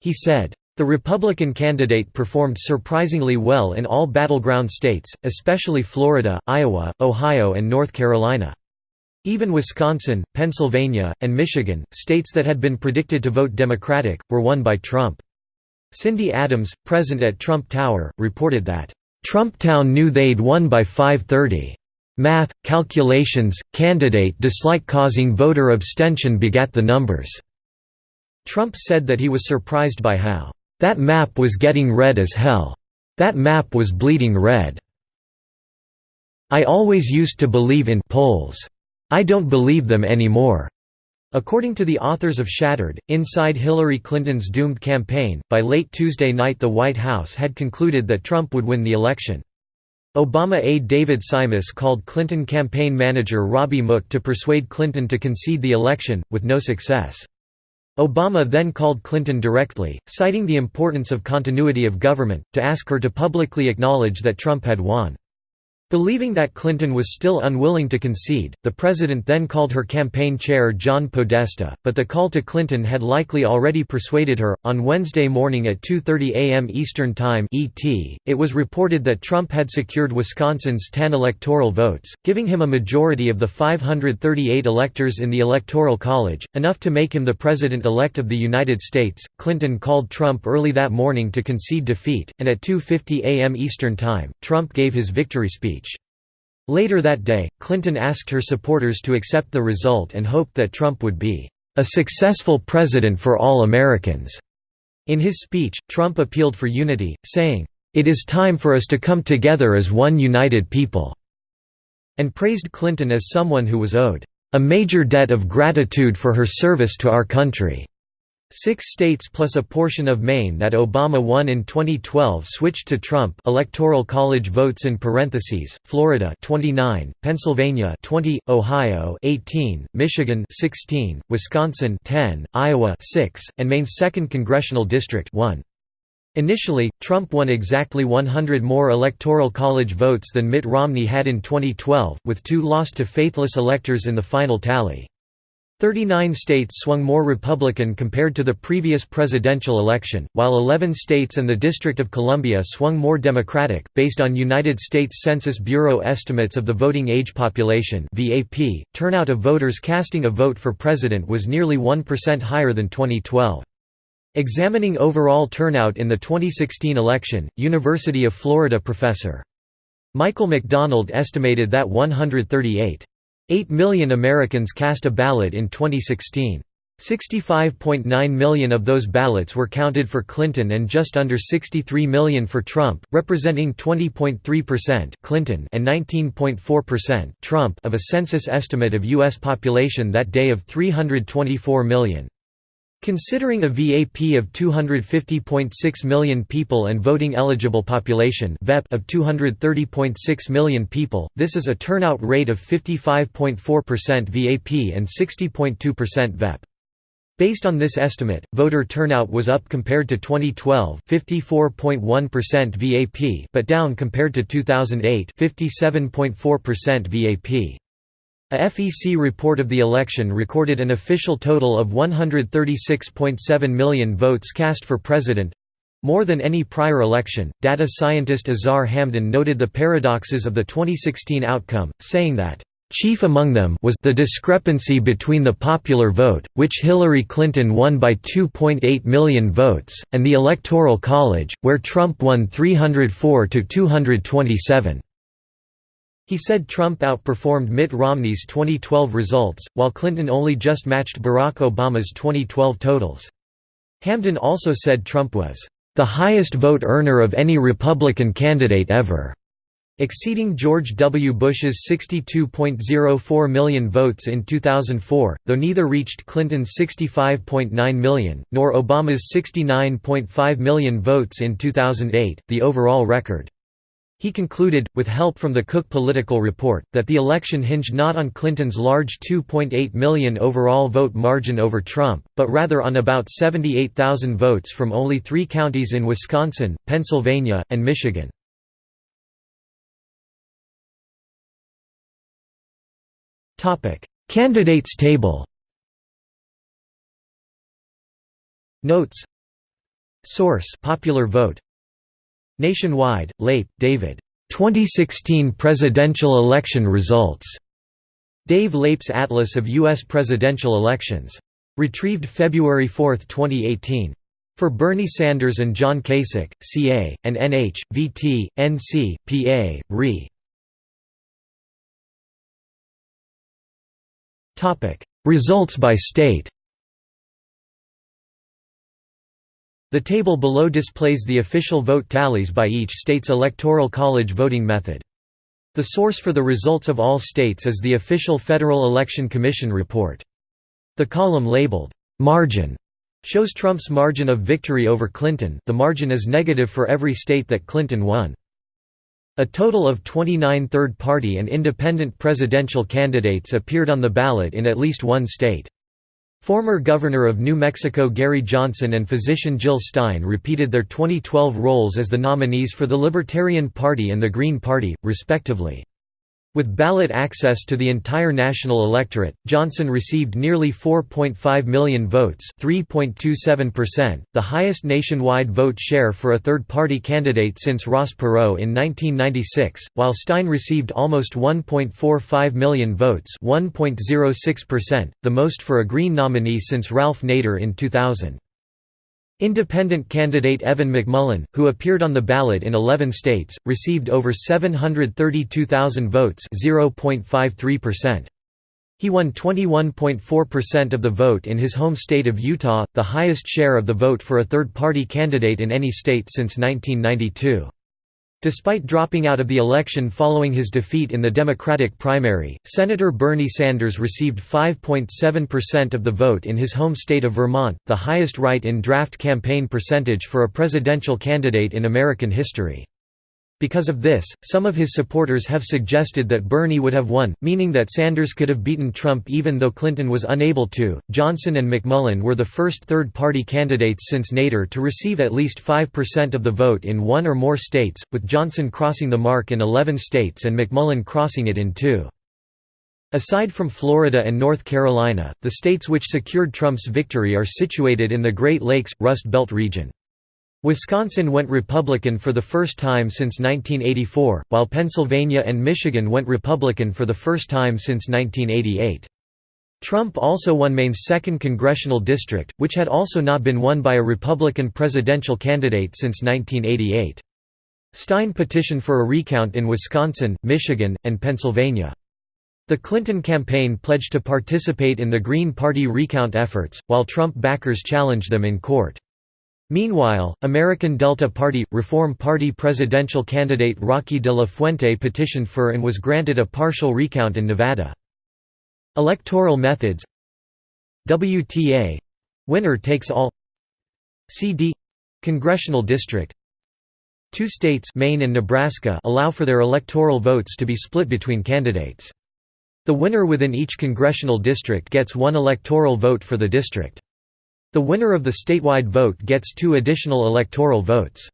He said. The Republican candidate performed surprisingly well in all battleground states, especially Florida, Iowa, Ohio and North Carolina. Even Wisconsin, Pennsylvania, and Michigan, states that had been predicted to vote Democratic, were won by Trump. Cindy Adams, present at Trump Tower, reported that, "...Trumptown knew they'd won by 530. Math, calculations, candidate dislike causing voter abstention begat the numbers." Trump said that he was surprised by how, "...that map was getting red as hell. That map was bleeding red. I always used to believe in polls. I don't believe them anymore." According to the authors of Shattered, Inside Hillary Clinton's Doomed Campaign, by late Tuesday night the White House had concluded that Trump would win the election. Obama aide David Simas called Clinton campaign manager Robbie Mook to persuade Clinton to concede the election, with no success. Obama then called Clinton directly, citing the importance of continuity of government, to ask her to publicly acknowledge that Trump had won. Believing that Clinton was still unwilling to concede, the president then called her campaign chair John Podesta, but the call to Clinton had likely already persuaded her. On Wednesday morning at 2:30 a.m. Eastern Time (ET), it was reported that Trump had secured Wisconsin's 10 electoral votes, giving him a majority of the 538 electors in the Electoral College, enough to make him the president-elect of the United States. Clinton called Trump early that morning to concede defeat, and at 2:50 a.m. Eastern Time, Trump gave his victory speech. Later that day, Clinton asked her supporters to accept the result and hoped that Trump would be a successful president for all Americans. In his speech, Trump appealed for unity, saying, "It is time for us to come together as one united people," and praised Clinton as someone who was owed a major debt of gratitude for her service to our country. Six states plus a portion of Maine that Obama won in 2012 switched to Trump Electoral College votes in parentheses, Florida 29, Pennsylvania 20, Ohio 18, Michigan 16, Wisconsin 10, Iowa 6, and Maine's 2nd Congressional District 1. Initially, Trump won exactly 100 more Electoral College votes than Mitt Romney had in 2012, with two lost to faithless electors in the final tally. 39 states swung more Republican compared to the previous presidential election, while 11 states and the District of Columbia swung more Democratic. Based on United States Census Bureau estimates of the voting age population turnout of voters casting a vote for president was nearly 1% higher than 2012. Examining overall turnout in the 2016 election, University of Florida professor Michael McDonald estimated that 138 8 million Americans cast a ballot in 2016. 65.9 million of those ballots were counted for Clinton and just under 63 million for Trump, representing 20.3% Clinton and 19.4% Trump of a census estimate of US population that day of 324 million. Considering a VAP of 250.6 million people and voting eligible population of 230.6 million people, this is a turnout rate of 55.4% VAP and 60.2% VEP. Based on this estimate, voter turnout was up compared to 2012 54.1% VAP but down compared to 2008 57.4% VAP. A FEC report of the election recorded an official total of 136.7 million votes cast for president more than any prior election. Data scientist Azar Hamdan noted the paradoxes of the 2016 outcome, saying that, Chief among them was the discrepancy between the popular vote, which Hillary Clinton won by 2.8 million votes, and the Electoral College, where Trump won 304 to 227. He said Trump outperformed Mitt Romney's 2012 results, while Clinton only just matched Barack Obama's 2012 totals. Hamdan also said Trump was, "...the highest vote earner of any Republican candidate ever." exceeding George W. Bush's 62.04 million votes in 2004, though neither reached Clinton's 65.9 million, nor Obama's 69.5 million votes in 2008, the overall record. He concluded, with help from the Cook Political Report, that the election hinged not on Clinton's large 2.8 million overall vote margin over Trump, but rather on about 78,000 votes from only three counties in Wisconsin, Pennsylvania, and Michigan. Candidates table Notes Source Popular Vote Nationwide, Leip, David. 2016 presidential election results. Dave Leip's Atlas of U.S. presidential elections. Retrieved February 4, 2018. For Bernie Sanders and John Kasich, CA, and NH, VT, NC, PA, RE. Results by state The table below displays the official vote tallies by each state's electoral college voting method. The source for the results of all states is the official Federal Election Commission report. The column labeled, "'Margin' shows Trump's margin of victory over Clinton the margin is negative for every state that Clinton won. A total of 29 third-party and independent presidential candidates appeared on the ballot in at least one state. Former Governor of New Mexico Gary Johnson and physician Jill Stein repeated their 2012 roles as the nominees for the Libertarian Party and the Green Party, respectively. With ballot access to the entire national electorate, Johnson received nearly 4.5 million votes 3.27%, the highest nationwide vote share for a third-party candidate since Ross Perot in 1996, while Stein received almost 1.45 million votes 1.06%, the most for a Green nominee since Ralph Nader in 2000. Independent candidate Evan McMullin, who appeared on the ballot in 11 states, received over 732,000 votes .53%. He won 21.4% of the vote in his home state of Utah, the highest share of the vote for a third-party candidate in any state since 1992. Despite dropping out of the election following his defeat in the Democratic primary, Senator Bernie Sanders received 5.7% of the vote in his home state of Vermont, the highest write-in draft campaign percentage for a presidential candidate in American history. Because of this, some of his supporters have suggested that Bernie would have won, meaning that Sanders could have beaten Trump even though Clinton was unable to. Johnson and McMullin were the first third party candidates since Nader to receive at least 5% of the vote in one or more states, with Johnson crossing the mark in 11 states and McMullin crossing it in two. Aside from Florida and North Carolina, the states which secured Trump's victory are situated in the Great Lakes, Rust Belt region. Wisconsin went Republican for the first time since 1984, while Pennsylvania and Michigan went Republican for the first time since 1988. Trump also won Maine's 2nd congressional district, which had also not been won by a Republican presidential candidate since 1988. Stein petitioned for a recount in Wisconsin, Michigan, and Pennsylvania. The Clinton campaign pledged to participate in the Green Party recount efforts, while Trump backers challenged them in court. Meanwhile, American Delta Party – Reform Party presidential candidate Rocky de la Fuente petitioned for and was granted a partial recount in Nevada. Electoral methods WTA — winner takes all CD — congressional district Two states Maine and Nebraska allow for their electoral votes to be split between candidates. The winner within each congressional district gets one electoral vote for the district. The winner of the statewide vote gets two additional electoral votes.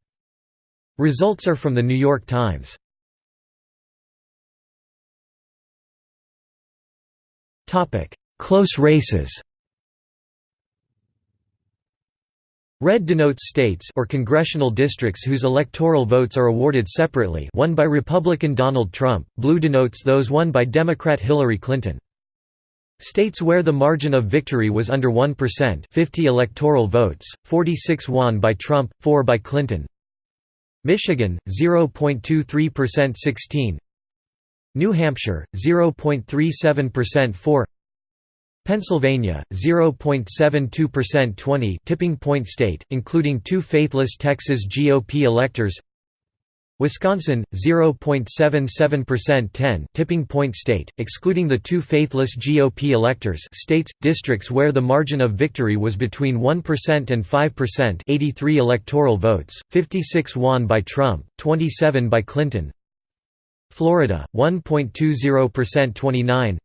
Results are from The New York Times. Close races Red denotes states or congressional districts whose electoral votes are awarded separately won by Republican Donald Trump, blue denotes those won by Democrat Hillary Clinton. States where the margin of victory was under 1% 50 electoral votes, 46 won by Trump, 4 by Clinton. Michigan, 0.23% 16 New Hampshire, 0.37% 4 Pennsylvania, 0.72% 20 tipping point state, including two faithless Texas GOP electors Wisconsin, 0.77% 10 tipping point state, excluding the two faithless GOP electors states, districts where the margin of victory was between 1% and 5% 83 electoral votes, 56 won by Trump, 27 by Clinton. Florida, 1.20% 29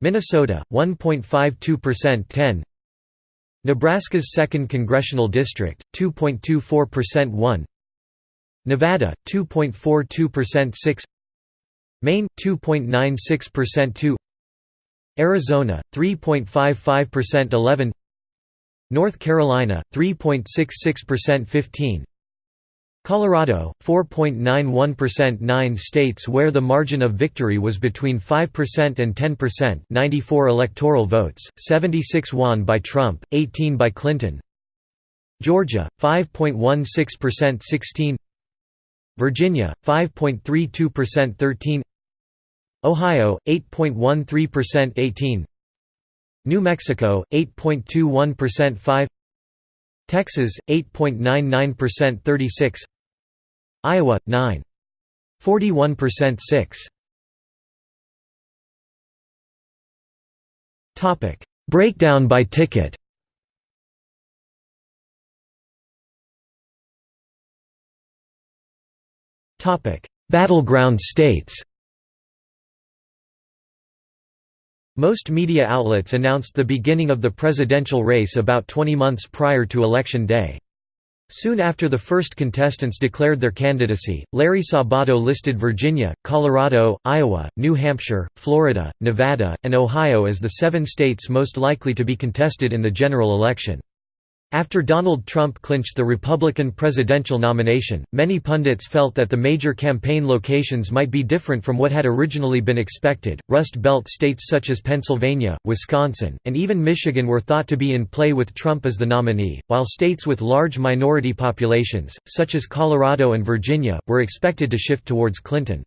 Minnesota, 1.52% 10 Nebraska's 2nd Congressional District, 2.24% 1 Nevada, 2.42% 6 Maine, 2.96% 2 Arizona, 3.55% 11 North Carolina, 3.66% 15 Colorado, 4.91% 9 states where the margin of victory was between 5% and 10% 94 electoral votes, 76 won by Trump, 18 by Clinton. Georgia, 5.16% 16 Virginia, 5.32% 13 Ohio, 8.13% 18 New Mexico, 8.21% 5 Texas, 8.99% 36 Iowa 9. 41% 6. Topic: Breakdown by ticket. Battleground states. Most media outlets announced the beginning of the presidential race about 20 months prior to Election Day. Soon after the first contestants declared their candidacy, Larry Sabato listed Virginia, Colorado, Iowa, New Hampshire, Florida, Nevada, and Ohio as the seven states most likely to be contested in the general election. After Donald Trump clinched the Republican presidential nomination, many pundits felt that the major campaign locations might be different from what had originally been expected. Rust Belt states such as Pennsylvania, Wisconsin, and even Michigan were thought to be in play with Trump as the nominee, while states with large minority populations, such as Colorado and Virginia, were expected to shift towards Clinton.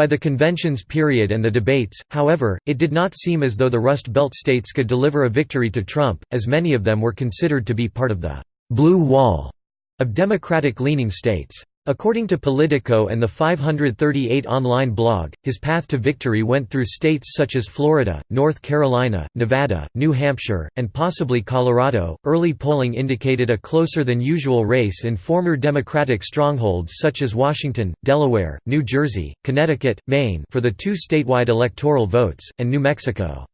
By the convention's period and the debates, however, it did not seem as though the Rust Belt states could deliver a victory to Trump, as many of them were considered to be part of the «blue wall» of Democratic-leaning states. According to Politico and the 538 online blog, his path to victory went through states such as Florida, North Carolina, Nevada, New Hampshire, and possibly Colorado. Early polling indicated a closer than usual race in former Democratic strongholds such as Washington, Delaware, New Jersey, Connecticut, Maine for the two statewide electoral votes, and New Mexico.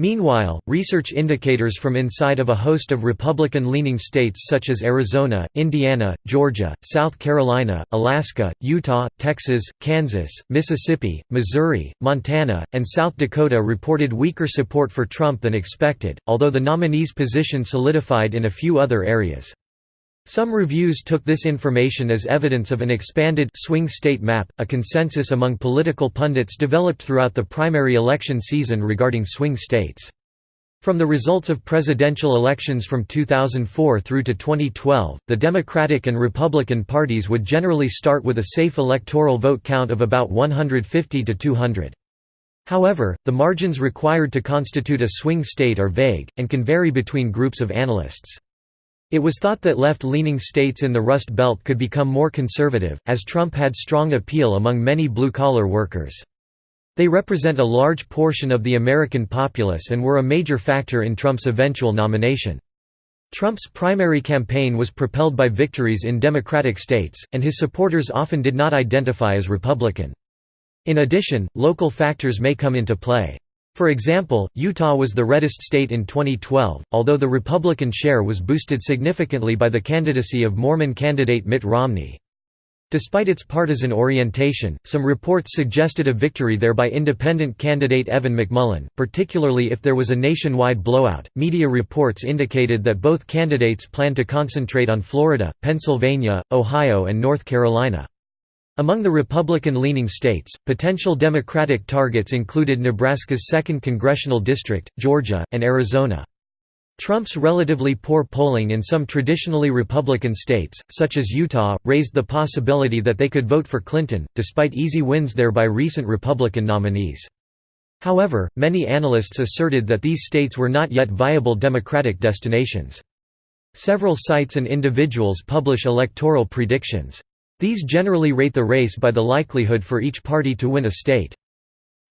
Meanwhile, research indicators from inside of a host of Republican-leaning states such as Arizona, Indiana, Georgia, South Carolina, Alaska, Utah, Texas, Kansas, Mississippi, Missouri, Montana, and South Dakota reported weaker support for Trump than expected, although the nominee's position solidified in a few other areas. Some reviews took this information as evidence of an expanded swing state map, a consensus among political pundits developed throughout the primary election season regarding swing states. From the results of presidential elections from 2004 through to 2012, the Democratic and Republican parties would generally start with a safe electoral vote count of about 150 to 200. However, the margins required to constitute a swing state are vague, and can vary between groups of analysts. It was thought that left-leaning states in the Rust Belt could become more conservative, as Trump had strong appeal among many blue-collar workers. They represent a large portion of the American populace and were a major factor in Trump's eventual nomination. Trump's primary campaign was propelled by victories in Democratic states, and his supporters often did not identify as Republican. In addition, local factors may come into play. For example, Utah was the reddest state in 2012, although the Republican share was boosted significantly by the candidacy of Mormon candidate Mitt Romney. Despite its partisan orientation, some reports suggested a victory there by independent candidate Evan McMullin, particularly if there was a nationwide blowout. Media reports indicated that both candidates plan to concentrate on Florida, Pennsylvania, Ohio, and North Carolina. Among the Republican-leaning states, potential Democratic targets included Nebraska's 2nd Congressional District, Georgia, and Arizona. Trump's relatively poor polling in some traditionally Republican states, such as Utah, raised the possibility that they could vote for Clinton, despite easy wins there by recent Republican nominees. However, many analysts asserted that these states were not yet viable Democratic destinations. Several sites and individuals publish electoral predictions. These generally rate the race by the likelihood for each party to win a state.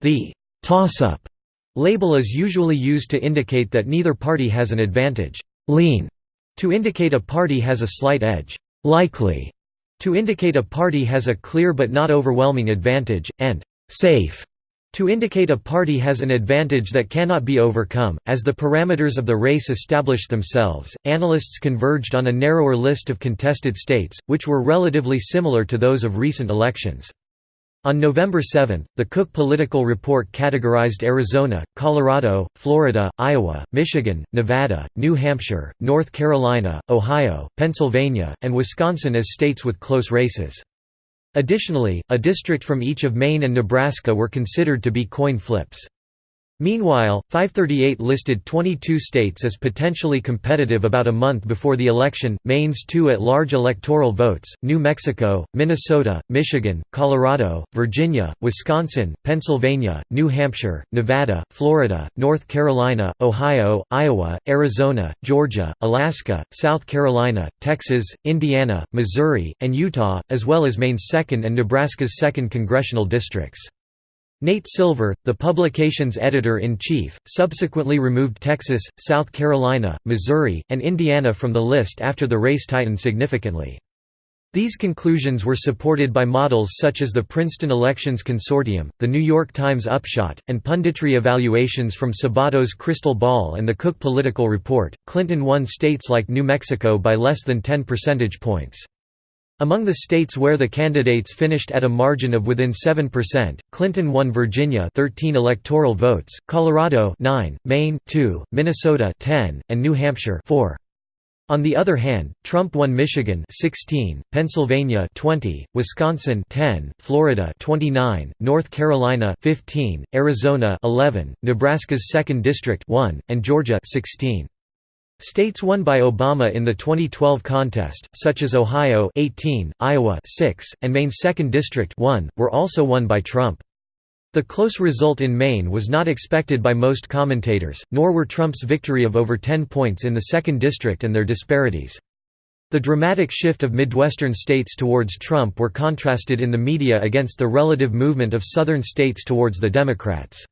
The «toss-up» label is usually used to indicate that neither party has an advantage, «lean» to indicate a party has a slight edge, «likely» to indicate a party has a clear but not overwhelming advantage, and «safe» To indicate a party has an advantage that cannot be overcome, as the parameters of the race established themselves, analysts converged on a narrower list of contested states, which were relatively similar to those of recent elections. On November 7, the Cook Political Report categorized Arizona, Colorado, Florida, Iowa, Michigan, Nevada, New Hampshire, North Carolina, Ohio, Pennsylvania, and Wisconsin as states with close races. Additionally, a district from each of Maine and Nebraska were considered to be coin flips. Meanwhile, 538 listed 22 states as potentially competitive about a month before the election, Maine's two at-large electoral votes, New Mexico, Minnesota, Michigan, Colorado, Virginia, Wisconsin, Pennsylvania, New Hampshire, Nevada, Florida, North Carolina, Ohio, Iowa, Arizona, Georgia, Alaska, South Carolina, Texas, Indiana, Missouri, and Utah, as well as Maine's 2nd and Nebraska's 2nd congressional districts. Nate Silver, the publication's editor-in-chief, subsequently removed Texas, South Carolina, Missouri, and Indiana from the list after the race tightened significantly. These conclusions were supported by models such as the Princeton Elections Consortium, the New York Times Upshot, and punditry evaluations from Sabato's Crystal Ball and the Cook Political Report. Clinton won states like New Mexico by less than 10 percentage points. Among the states where the candidates finished at a margin of within 7%, Clinton won Virginia 13 electoral votes, Colorado 9, Maine 2, Minnesota 10, and New Hampshire 4. On the other hand, Trump won Michigan 16, Pennsylvania 20, Wisconsin 10, Florida 29, North Carolina 15, Arizona 11, Nebraska's 2nd district 1, and Georgia 16. States won by Obama in the 2012 contest, such as Ohio 18, Iowa 6, and Maine's 2nd District 1, were also won by Trump. The close result in Maine was not expected by most commentators, nor were Trump's victory of over 10 points in the 2nd District and their disparities. The dramatic shift of Midwestern states towards Trump were contrasted in the media against the relative movement of Southern states towards the Democrats.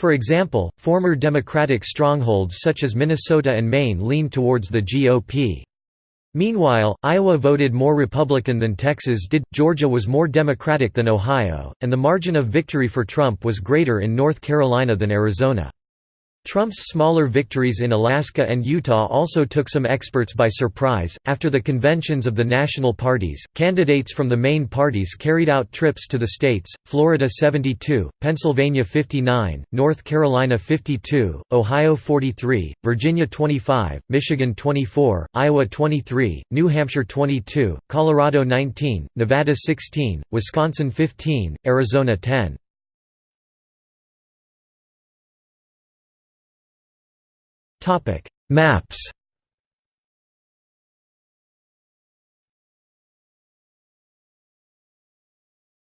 For example, former Democratic strongholds such as Minnesota and Maine leaned towards the GOP. Meanwhile, Iowa voted more Republican than Texas did, Georgia was more Democratic than Ohio, and the margin of victory for Trump was greater in North Carolina than Arizona. Trump's smaller victories in Alaska and Utah also took some experts by surprise. After the conventions of the national parties, candidates from the main parties carried out trips to the states Florida 72, Pennsylvania 59, North Carolina 52, Ohio 43, Virginia 25, Michigan 24, Iowa 23, New Hampshire 22, Colorado 19, Nevada 16, Wisconsin 15, Arizona 10. Topic: Maps.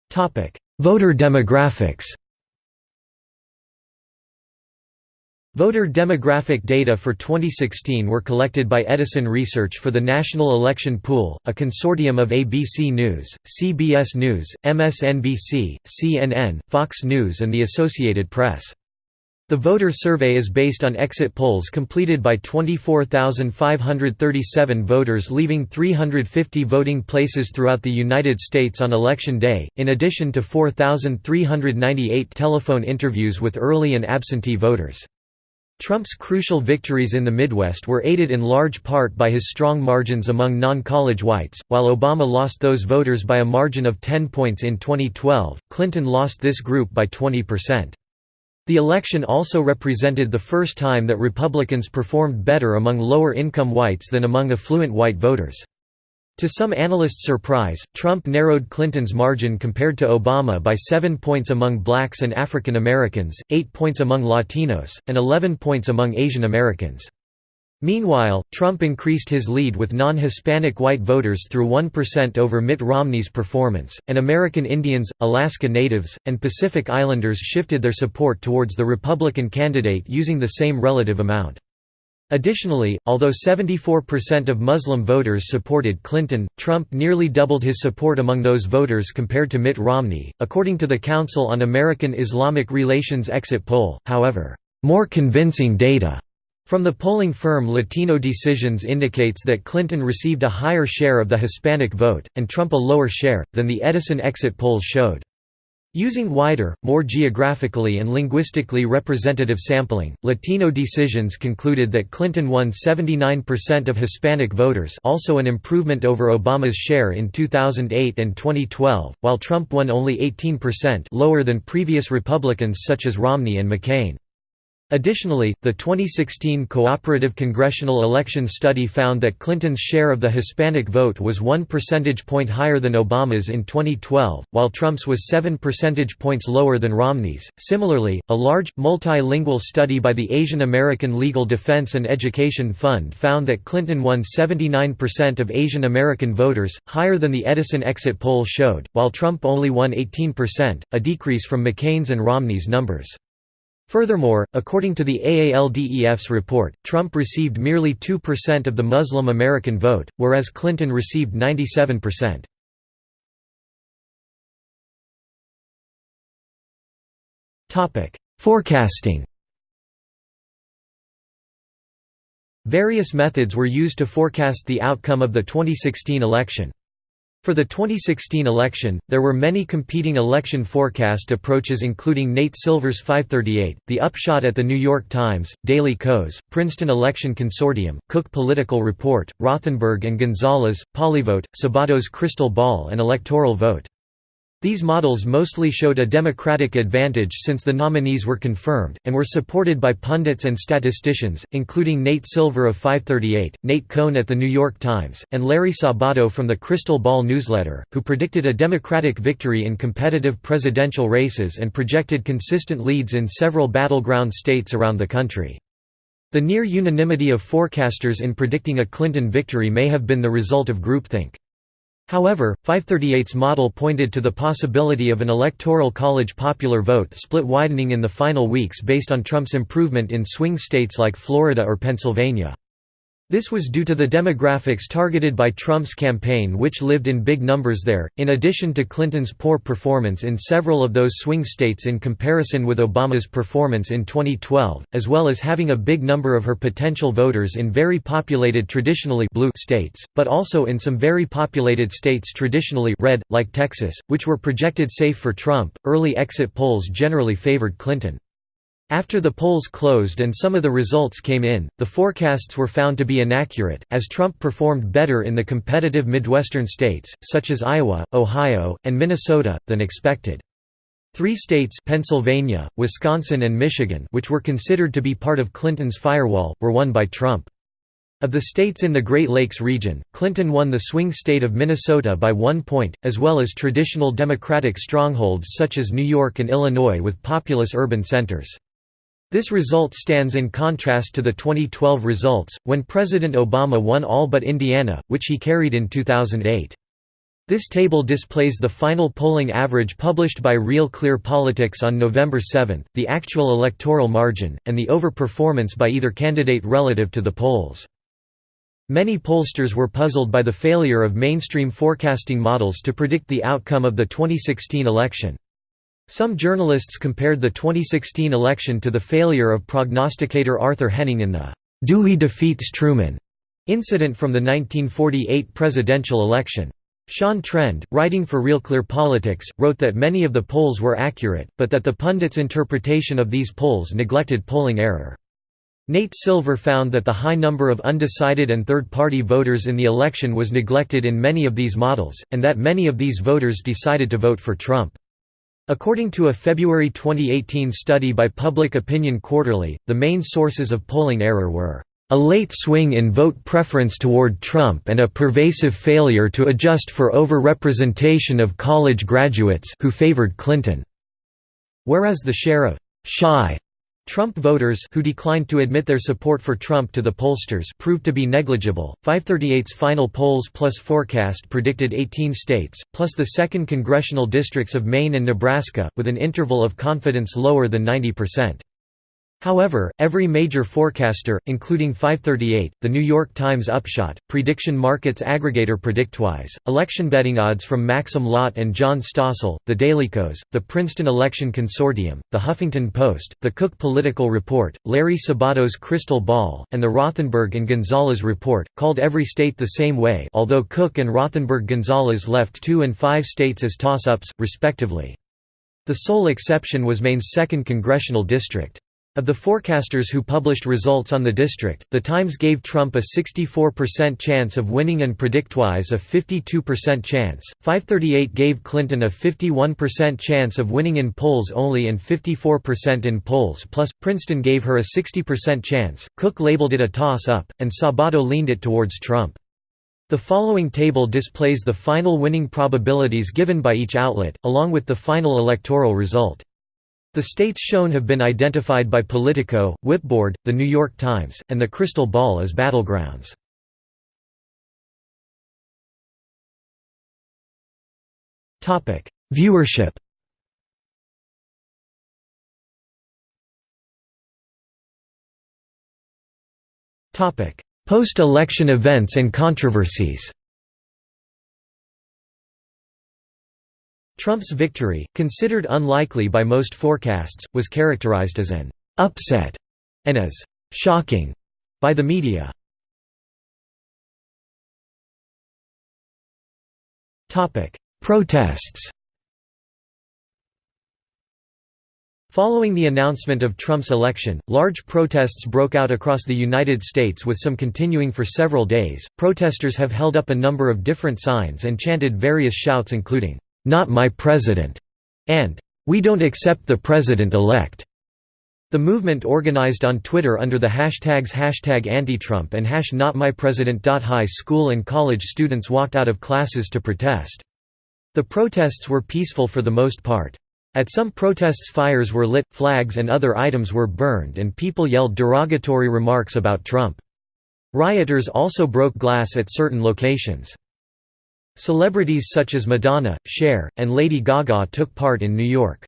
Topic: Voter demographics. Voter demographic data for 2016 were collected by Edison Research for the National Election Pool, a consortium of ABC News, CBS News, MSNBC, CNN, Fox News and the Associated Press. The voter survey is based on exit polls completed by 24,537 voters leaving 350 voting places throughout the United States on Election Day, in addition to 4,398 telephone interviews with early and absentee voters. Trump's crucial victories in the Midwest were aided in large part by his strong margins among non-college whites. While Obama lost those voters by a margin of 10 points in 2012, Clinton lost this group by 20%. The election also represented the first time that Republicans performed better among lower-income whites than among affluent white voters. To some analysts' surprise, Trump narrowed Clinton's margin compared to Obama by 7 points among blacks and African Americans, 8 points among Latinos, and 11 points among Asian Americans. Meanwhile, Trump increased his lead with non-Hispanic white voters through 1% over Mitt Romney's performance, and American Indians, Alaska Natives, and Pacific Islanders shifted their support towards the Republican candidate using the same relative amount. Additionally, although 74% of Muslim voters supported Clinton, Trump nearly doubled his support among those voters compared to Mitt Romney. According to the Council on American Islamic Relations exit poll, however, more convincing data from the polling firm Latino Decisions indicates that Clinton received a higher share of the Hispanic vote, and Trump a lower share, than the Edison exit polls showed. Using wider, more geographically and linguistically representative sampling, Latino Decisions concluded that Clinton won 79% of Hispanic voters also an improvement over Obama's share in 2008 and 2012, while Trump won only 18% lower than previous Republicans such as Romney and McCain. Additionally, the 2016 Cooperative Congressional Election Study found that Clinton's share of the Hispanic vote was one percentage point higher than Obama's in 2012, while Trump's was seven percentage points lower than Romney's. Similarly, a large, multilingual study by the Asian American Legal Defense and Education Fund found that Clinton won 79% of Asian American voters, higher than the Edison exit poll showed, while Trump only won 18%, a decrease from McCain's and Romney's numbers. Furthermore, according to the AALDEF's report, Trump received merely 2% of the Muslim American vote, whereas Clinton received 97%. Forecasting Various methods were used to forecast the outcome of the 2016 election. For the 2016 election, there were many competing election forecast approaches including Nate Silver's 538, The Upshot at The New York Times, Daily Kos, Princeton Election Consortium, Cook Political Report, Rothenberg and Gonzalez, PollyVote, Sabato's Crystal Ball and Electoral Vote. These models mostly showed a Democratic advantage since the nominees were confirmed, and were supported by pundits and statisticians, including Nate Silver of 538, Nate Cohn at The New York Times, and Larry Sabato from the Crystal Ball newsletter, who predicted a Democratic victory in competitive presidential races and projected consistent leads in several battleground states around the country. The near unanimity of forecasters in predicting a Clinton victory may have been the result of groupthink. However, 538's model pointed to the possibility of an electoral college popular vote split widening in the final weeks based on Trump's improvement in swing states like Florida or Pennsylvania. This was due to the demographics targeted by Trump's campaign which lived in big numbers there, in addition to Clinton's poor performance in several of those swing states in comparison with Obama's performance in 2012, as well as having a big number of her potential voters in very populated traditionally blue states, but also in some very populated states traditionally red, like Texas, which were projected safe for Trump. Early exit polls generally favored Clinton. After the polls closed and some of the results came in, the forecasts were found to be inaccurate, as Trump performed better in the competitive Midwestern states, such as Iowa, Ohio, and Minnesota, than expected. Three states Pennsylvania, Wisconsin and Michigan which were considered to be part of Clinton's firewall, were won by Trump. Of the states in the Great Lakes region, Clinton won the swing state of Minnesota by one point, as well as traditional Democratic strongholds such as New York and Illinois with populous urban centers. This result stands in contrast to the 2012 results, when President Obama won all but Indiana, which he carried in 2008. This table displays the final polling average published by Real Clear Politics on November 7, the actual electoral margin, and the over-performance by either candidate relative to the polls. Many pollsters were puzzled by the failure of mainstream forecasting models to predict the outcome of the 2016 election. Some journalists compared the 2016 election to the failure of prognosticator Arthur Henning in the «Dewey defeats Truman» incident from the 1948 presidential election. Sean Trende, writing for Real Clear Politics, wrote that many of the polls were accurate, but that the pundits' interpretation of these polls neglected polling error. Nate Silver found that the high number of undecided and third-party voters in the election was neglected in many of these models, and that many of these voters decided to vote for Trump. According to a February 2018 study by Public Opinion Quarterly, the main sources of polling error were a late swing in vote preference toward Trump and a pervasive failure to adjust for overrepresentation of college graduates who favored Clinton, whereas the share of shy Trump voters who declined to admit their support for Trump to the pollsters proved to be negligible. 538's final polls plus forecast predicted 18 states, plus the second congressional districts of Maine and Nebraska, with an interval of confidence lower than 90%. However, every major forecaster, including 538, The New York Times Upshot, prediction markets aggregator PredictWise, election betting odds from Maxim Lott and John Stossel, the Dailykos, the Princeton Election Consortium, the Huffington Post, the Cook Political Report, Larry Sabato's Crystal Ball, and the Rothenberg and Gonzalez Report, called every state the same way although Cook and Rothenberg-Gonzalez left two and five states as toss-ups, respectively. The sole exception was Maine's 2nd congressional district. Of the forecasters who published results on the district, The Times gave Trump a 64% chance of winning and PredictWise a 52% chance, 538 gave Clinton a 51% chance of winning in polls only and 54% in polls plus, Princeton gave her a 60% chance, Cook labeled it a toss-up, and Sabato leaned it towards Trump. The following table displays the final winning probabilities given by each outlet, along with the final electoral result. The states shown have been identified by Politico, Whipboard, The New York Times, and The Crystal Ball as battlegrounds. Viewership Post-election events and controversies Trump's victory, considered unlikely by most forecasts, was characterized as an «upset» and as «shocking» by the media. Protests Following the announcement of Trump's election, large protests broke out across the United States with some continuing for several days. Protesters have held up a number of different signs and chanted various shouts including "'Not my president' and "'We don't accept the president-elect'". The movement organized on Twitter under the hashtags hashtag anti-Trump and hash notmypresident. High school and college students walked out of classes to protest. The protests were peaceful for the most part. At some protests fires were lit, flags and other items were burned and people yelled derogatory remarks about Trump. Rioters also broke glass at certain locations. Celebrities such as Madonna, Cher, and Lady Gaga took part in New York.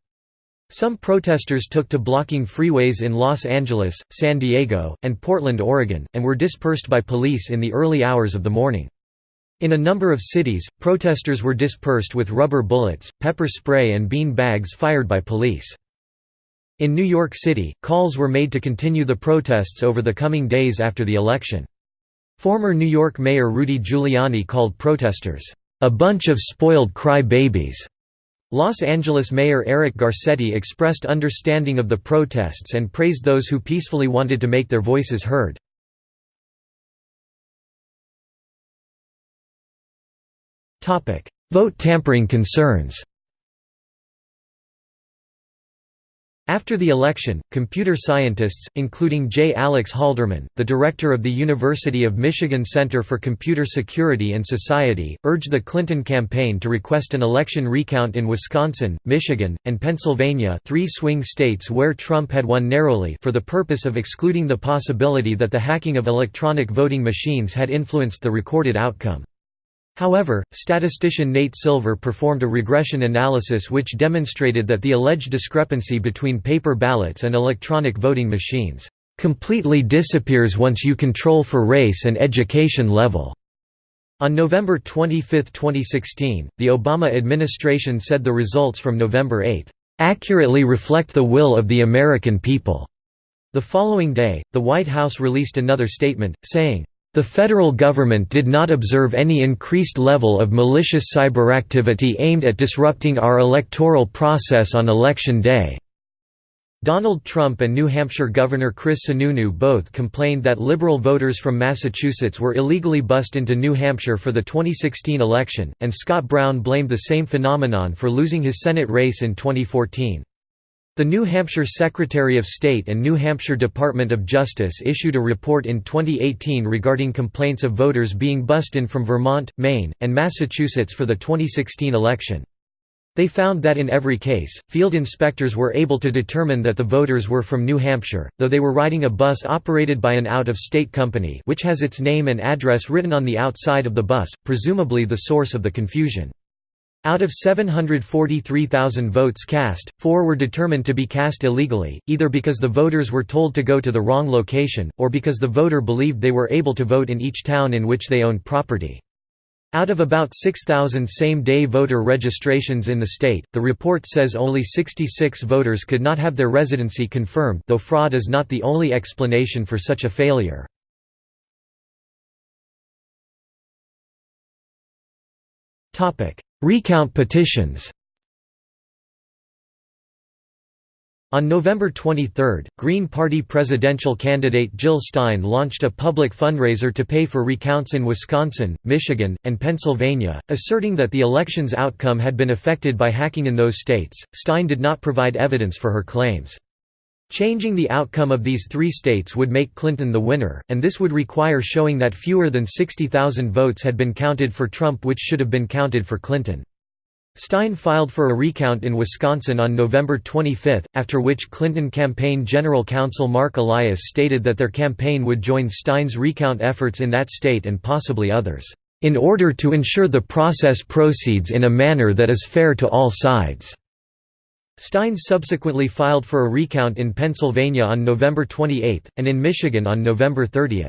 Some protesters took to blocking freeways in Los Angeles, San Diego, and Portland, Oregon, and were dispersed by police in the early hours of the morning. In a number of cities, protesters were dispersed with rubber bullets, pepper spray and bean bags fired by police. In New York City, calls were made to continue the protests over the coming days after the election. Former New York Mayor Rudy Giuliani called protesters, "...a bunch of spoiled cry-babies." Los Angeles Mayor Eric Garcetti expressed understanding of the protests and praised those who peacefully wanted to make their voices heard. Vote tampering concerns After the election, computer scientists, including J. Alex Halderman, the director of the University of Michigan Center for Computer Security and Society, urged the Clinton campaign to request an election recount in Wisconsin, Michigan, and Pennsylvania three swing states where Trump had won narrowly for the purpose of excluding the possibility that the hacking of electronic voting machines had influenced the recorded outcome. However, statistician Nate Silver performed a regression analysis which demonstrated that the alleged discrepancy between paper ballots and electronic voting machines completely disappears once you control for race and education level. On November 25, 2016, the Obama administration said the results from November 8, "...accurately reflect the will of the American people." The following day, the White House released another statement, saying, the federal government did not observe any increased level of malicious cyberactivity aimed at disrupting our electoral process on Election Day. Donald Trump and New Hampshire Governor Chris Sununu both complained that liberal voters from Massachusetts were illegally bussed into New Hampshire for the 2016 election, and Scott Brown blamed the same phenomenon for losing his Senate race in 2014. The New Hampshire Secretary of State and New Hampshire Department of Justice issued a report in 2018 regarding complaints of voters being bussed in from Vermont, Maine, and Massachusetts for the 2016 election. They found that in every case, field inspectors were able to determine that the voters were from New Hampshire, though they were riding a bus operated by an out-of-state company which has its name and address written on the outside of the bus, presumably the source of the confusion. Out of 743,000 votes cast, four were determined to be cast illegally, either because the voters were told to go to the wrong location, or because the voter believed they were able to vote in each town in which they owned property. Out of about 6,000 same-day voter registrations in the state, the report says only 66 voters could not have their residency confirmed though fraud is not the only explanation for such a failure. Recount petitions On November 23, Green Party presidential candidate Jill Stein launched a public fundraiser to pay for recounts in Wisconsin, Michigan, and Pennsylvania, asserting that the election's outcome had been affected by hacking in those states. Stein did not provide evidence for her claims. Changing the outcome of these three states would make Clinton the winner, and this would require showing that fewer than 60,000 votes had been counted for Trump which should have been counted for Clinton. Stein filed for a recount in Wisconsin on November 25, after which Clinton campaign general counsel Marc Elias stated that their campaign would join Stein's recount efforts in that state and possibly others, "...in order to ensure the process proceeds in a manner that is fair to all sides." Stein subsequently filed for a recount in Pennsylvania on November 28, and in Michigan on November 30.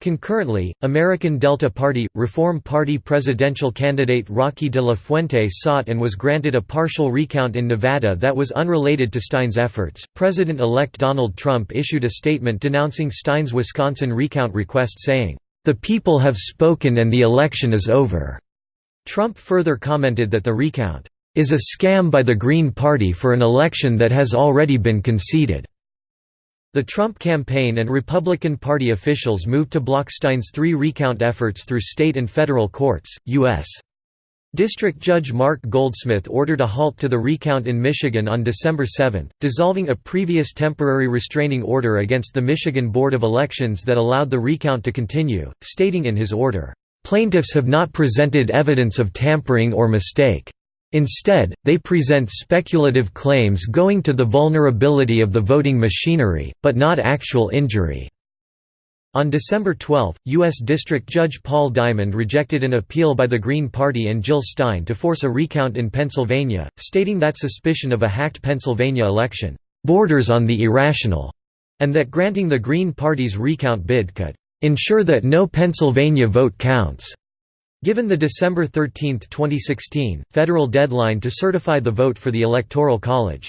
Concurrently, American Delta Party – Reform Party presidential candidate Rocky de la Fuente sought and was granted a partial recount in Nevada that was unrelated to Stein's efforts. President-elect Donald Trump issued a statement denouncing Stein's Wisconsin recount request saying, "The people have spoken and the election is over." Trump further commented that the recount is a scam by the Green Party for an election that has already been conceded." The Trump campaign and Republican Party officials moved to block Stein's three recount efforts through state and federal courts. U.S. District Judge Mark Goldsmith ordered a halt to the recount in Michigan on December 7, dissolving a previous temporary restraining order against the Michigan Board of Elections that allowed the recount to continue, stating in his order, "...plaintiffs have not presented evidence of tampering or mistake." Instead, they present speculative claims going to the vulnerability of the voting machinery, but not actual injury. On December 12, U.S. District Judge Paul Diamond rejected an appeal by the Green Party and Jill Stein to force a recount in Pennsylvania, stating that suspicion of a hacked Pennsylvania election borders on the irrational, and that granting the Green Party's recount bid could ensure that no Pennsylvania vote counts. Given the December 13, 2016, federal deadline to certify the vote for the Electoral College.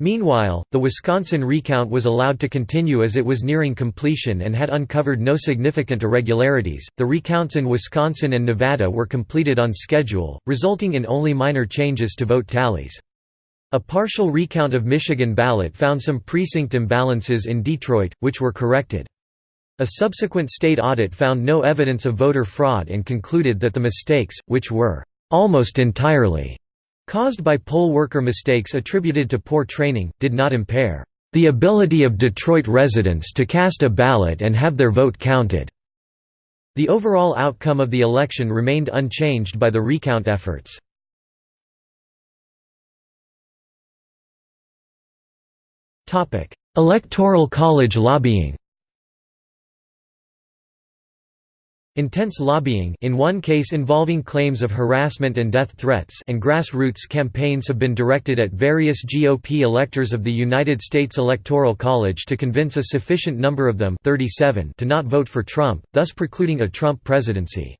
Meanwhile, the Wisconsin recount was allowed to continue as it was nearing completion and had uncovered no significant irregularities. The recounts in Wisconsin and Nevada were completed on schedule, resulting in only minor changes to vote tallies. A partial recount of Michigan ballot found some precinct imbalances in Detroit, which were corrected. A subsequent state audit found no evidence of voter fraud and concluded that the mistakes, which were almost entirely caused by poll worker mistakes attributed to poor training, did not impair the ability of Detroit residents to cast a ballot and have their vote counted. The overall outcome of the election remained unchanged by the recount efforts. Electoral college lobbying Intense lobbying in one case involving claims of harassment and death threats and grassroots campaigns have been directed at various GOP electors of the United States Electoral College to convince a sufficient number of them 37 to not vote for Trump, thus precluding a Trump presidency.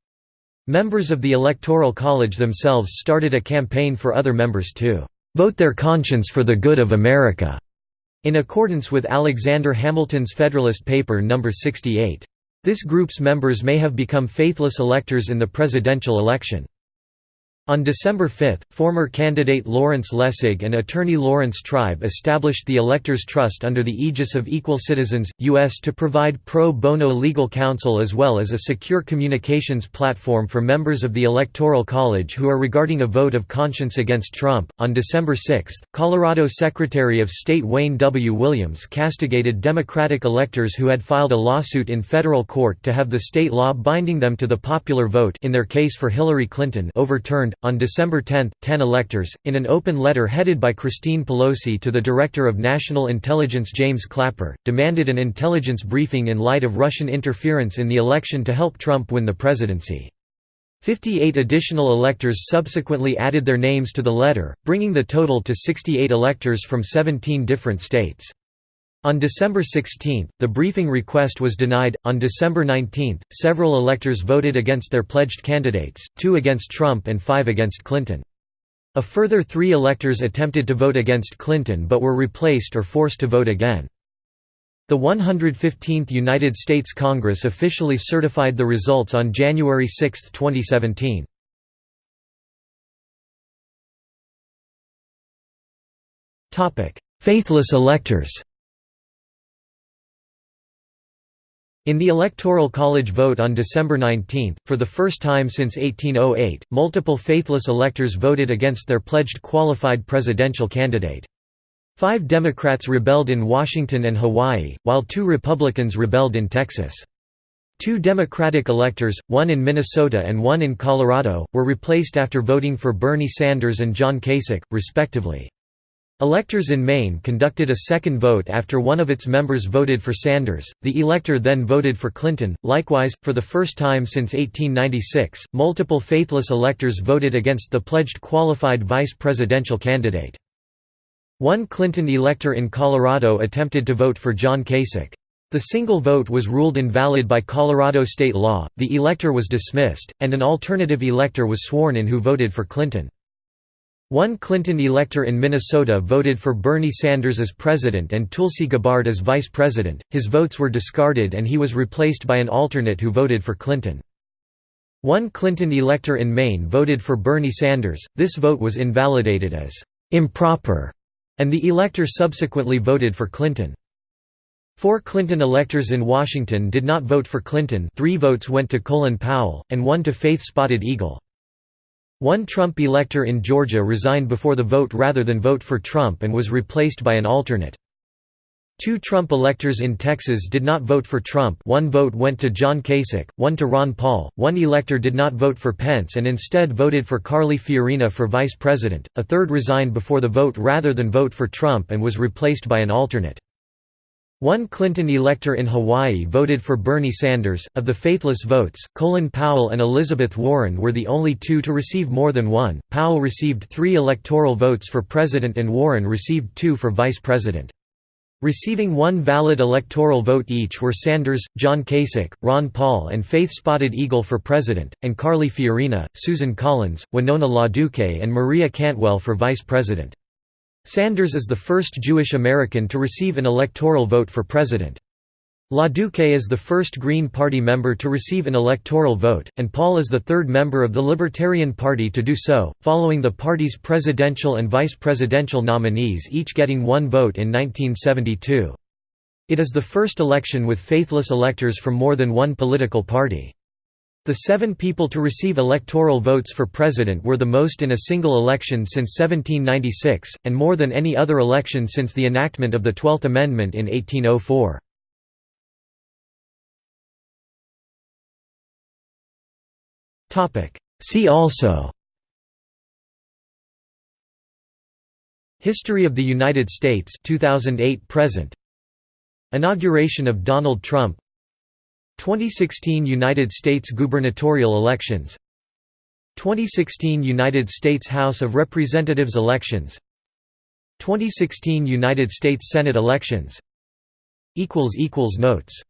Members of the Electoral College themselves started a campaign for other members to "...vote their conscience for the good of America", in accordance with Alexander Hamilton's Federalist Paper No. 68. This group's members may have become faithless electors in the presidential election. On December 5, former candidate Lawrence Lessig and attorney Laurence Tribe established the Electors Trust under the aegis of Equal Citizens, U.S. to provide pro bono legal counsel as well as a secure communications platform for members of the Electoral College who are regarding a vote of conscience against Trump. On December 6, Colorado Secretary of State Wayne W. Williams castigated Democratic electors who had filed a lawsuit in federal court to have the state law binding them to the popular vote in their case for Hillary Clinton overturned on December 10, 10 electors, in an open letter headed by Christine Pelosi to the Director of National Intelligence James Clapper, demanded an intelligence briefing in light of Russian interference in the election to help Trump win the presidency. 58 additional electors subsequently added their names to the letter, bringing the total to 68 electors from 17 different states. On December 16, the briefing request was denied. On December 19, several electors voted against their pledged candidates, two against Trump and five against Clinton. A further three electors attempted to vote against Clinton but were replaced or forced to vote again. The 115th United States Congress officially certified the results on January 6, 2017. Faithless electors In the Electoral College vote on December 19, for the first time since 1808, multiple faithless electors voted against their pledged qualified presidential candidate. Five Democrats rebelled in Washington and Hawaii, while two Republicans rebelled in Texas. Two Democratic electors, one in Minnesota and one in Colorado, were replaced after voting for Bernie Sanders and John Kasich, respectively. Electors in Maine conducted a second vote after one of its members voted for Sanders, the elector then voted for Clinton. Likewise, for the first time since 1896, multiple faithless electors voted against the pledged qualified vice presidential candidate. One Clinton elector in Colorado attempted to vote for John Kasich. The single vote was ruled invalid by Colorado state law, the elector was dismissed, and an alternative elector was sworn in who voted for Clinton. One Clinton elector in Minnesota voted for Bernie Sanders as president and Tulsi Gabbard as vice president, his votes were discarded and he was replaced by an alternate who voted for Clinton. One Clinton elector in Maine voted for Bernie Sanders, this vote was invalidated as «improper», and the elector subsequently voted for Clinton. Four Clinton electors in Washington did not vote for Clinton three votes went to Colin Powell, and one to Faith Spotted Eagle. One Trump elector in Georgia resigned before the vote rather than vote for Trump and was replaced by an alternate. Two Trump electors in Texas did not vote for Trump one vote went to John Kasich, one to Ron Paul, one elector did not vote for Pence and instead voted for Carly Fiorina for vice president, a third resigned before the vote rather than vote for Trump and was replaced by an alternate. One Clinton elector in Hawaii voted for Bernie Sanders. Of the faithless votes, Colin Powell and Elizabeth Warren were the only two to receive more than one. Powell received three electoral votes for president and Warren received two for vice president. Receiving one valid electoral vote each were Sanders, John Kasich, Ron Paul and Faith Spotted Eagle for president, and Carly Fiorina, Susan Collins, Winona LaDuke and Maria Cantwell for vice president. Sanders is the first Jewish American to receive an electoral vote for president. LaDuke is the first Green Party member to receive an electoral vote, and Paul is the third member of the Libertarian Party to do so, following the party's presidential and vice presidential nominees each getting one vote in 1972. It is the first election with faithless electors from more than one political party. The seven people to receive electoral votes for president were the most in a single election since 1796, and more than any other election since the enactment of the Twelfth Amendment in 1804. See also History of the United States 2008 present. Inauguration of Donald Trump 2016 United States gubernatorial elections 2016 United States House of Representatives elections 2016 United States Senate elections Notes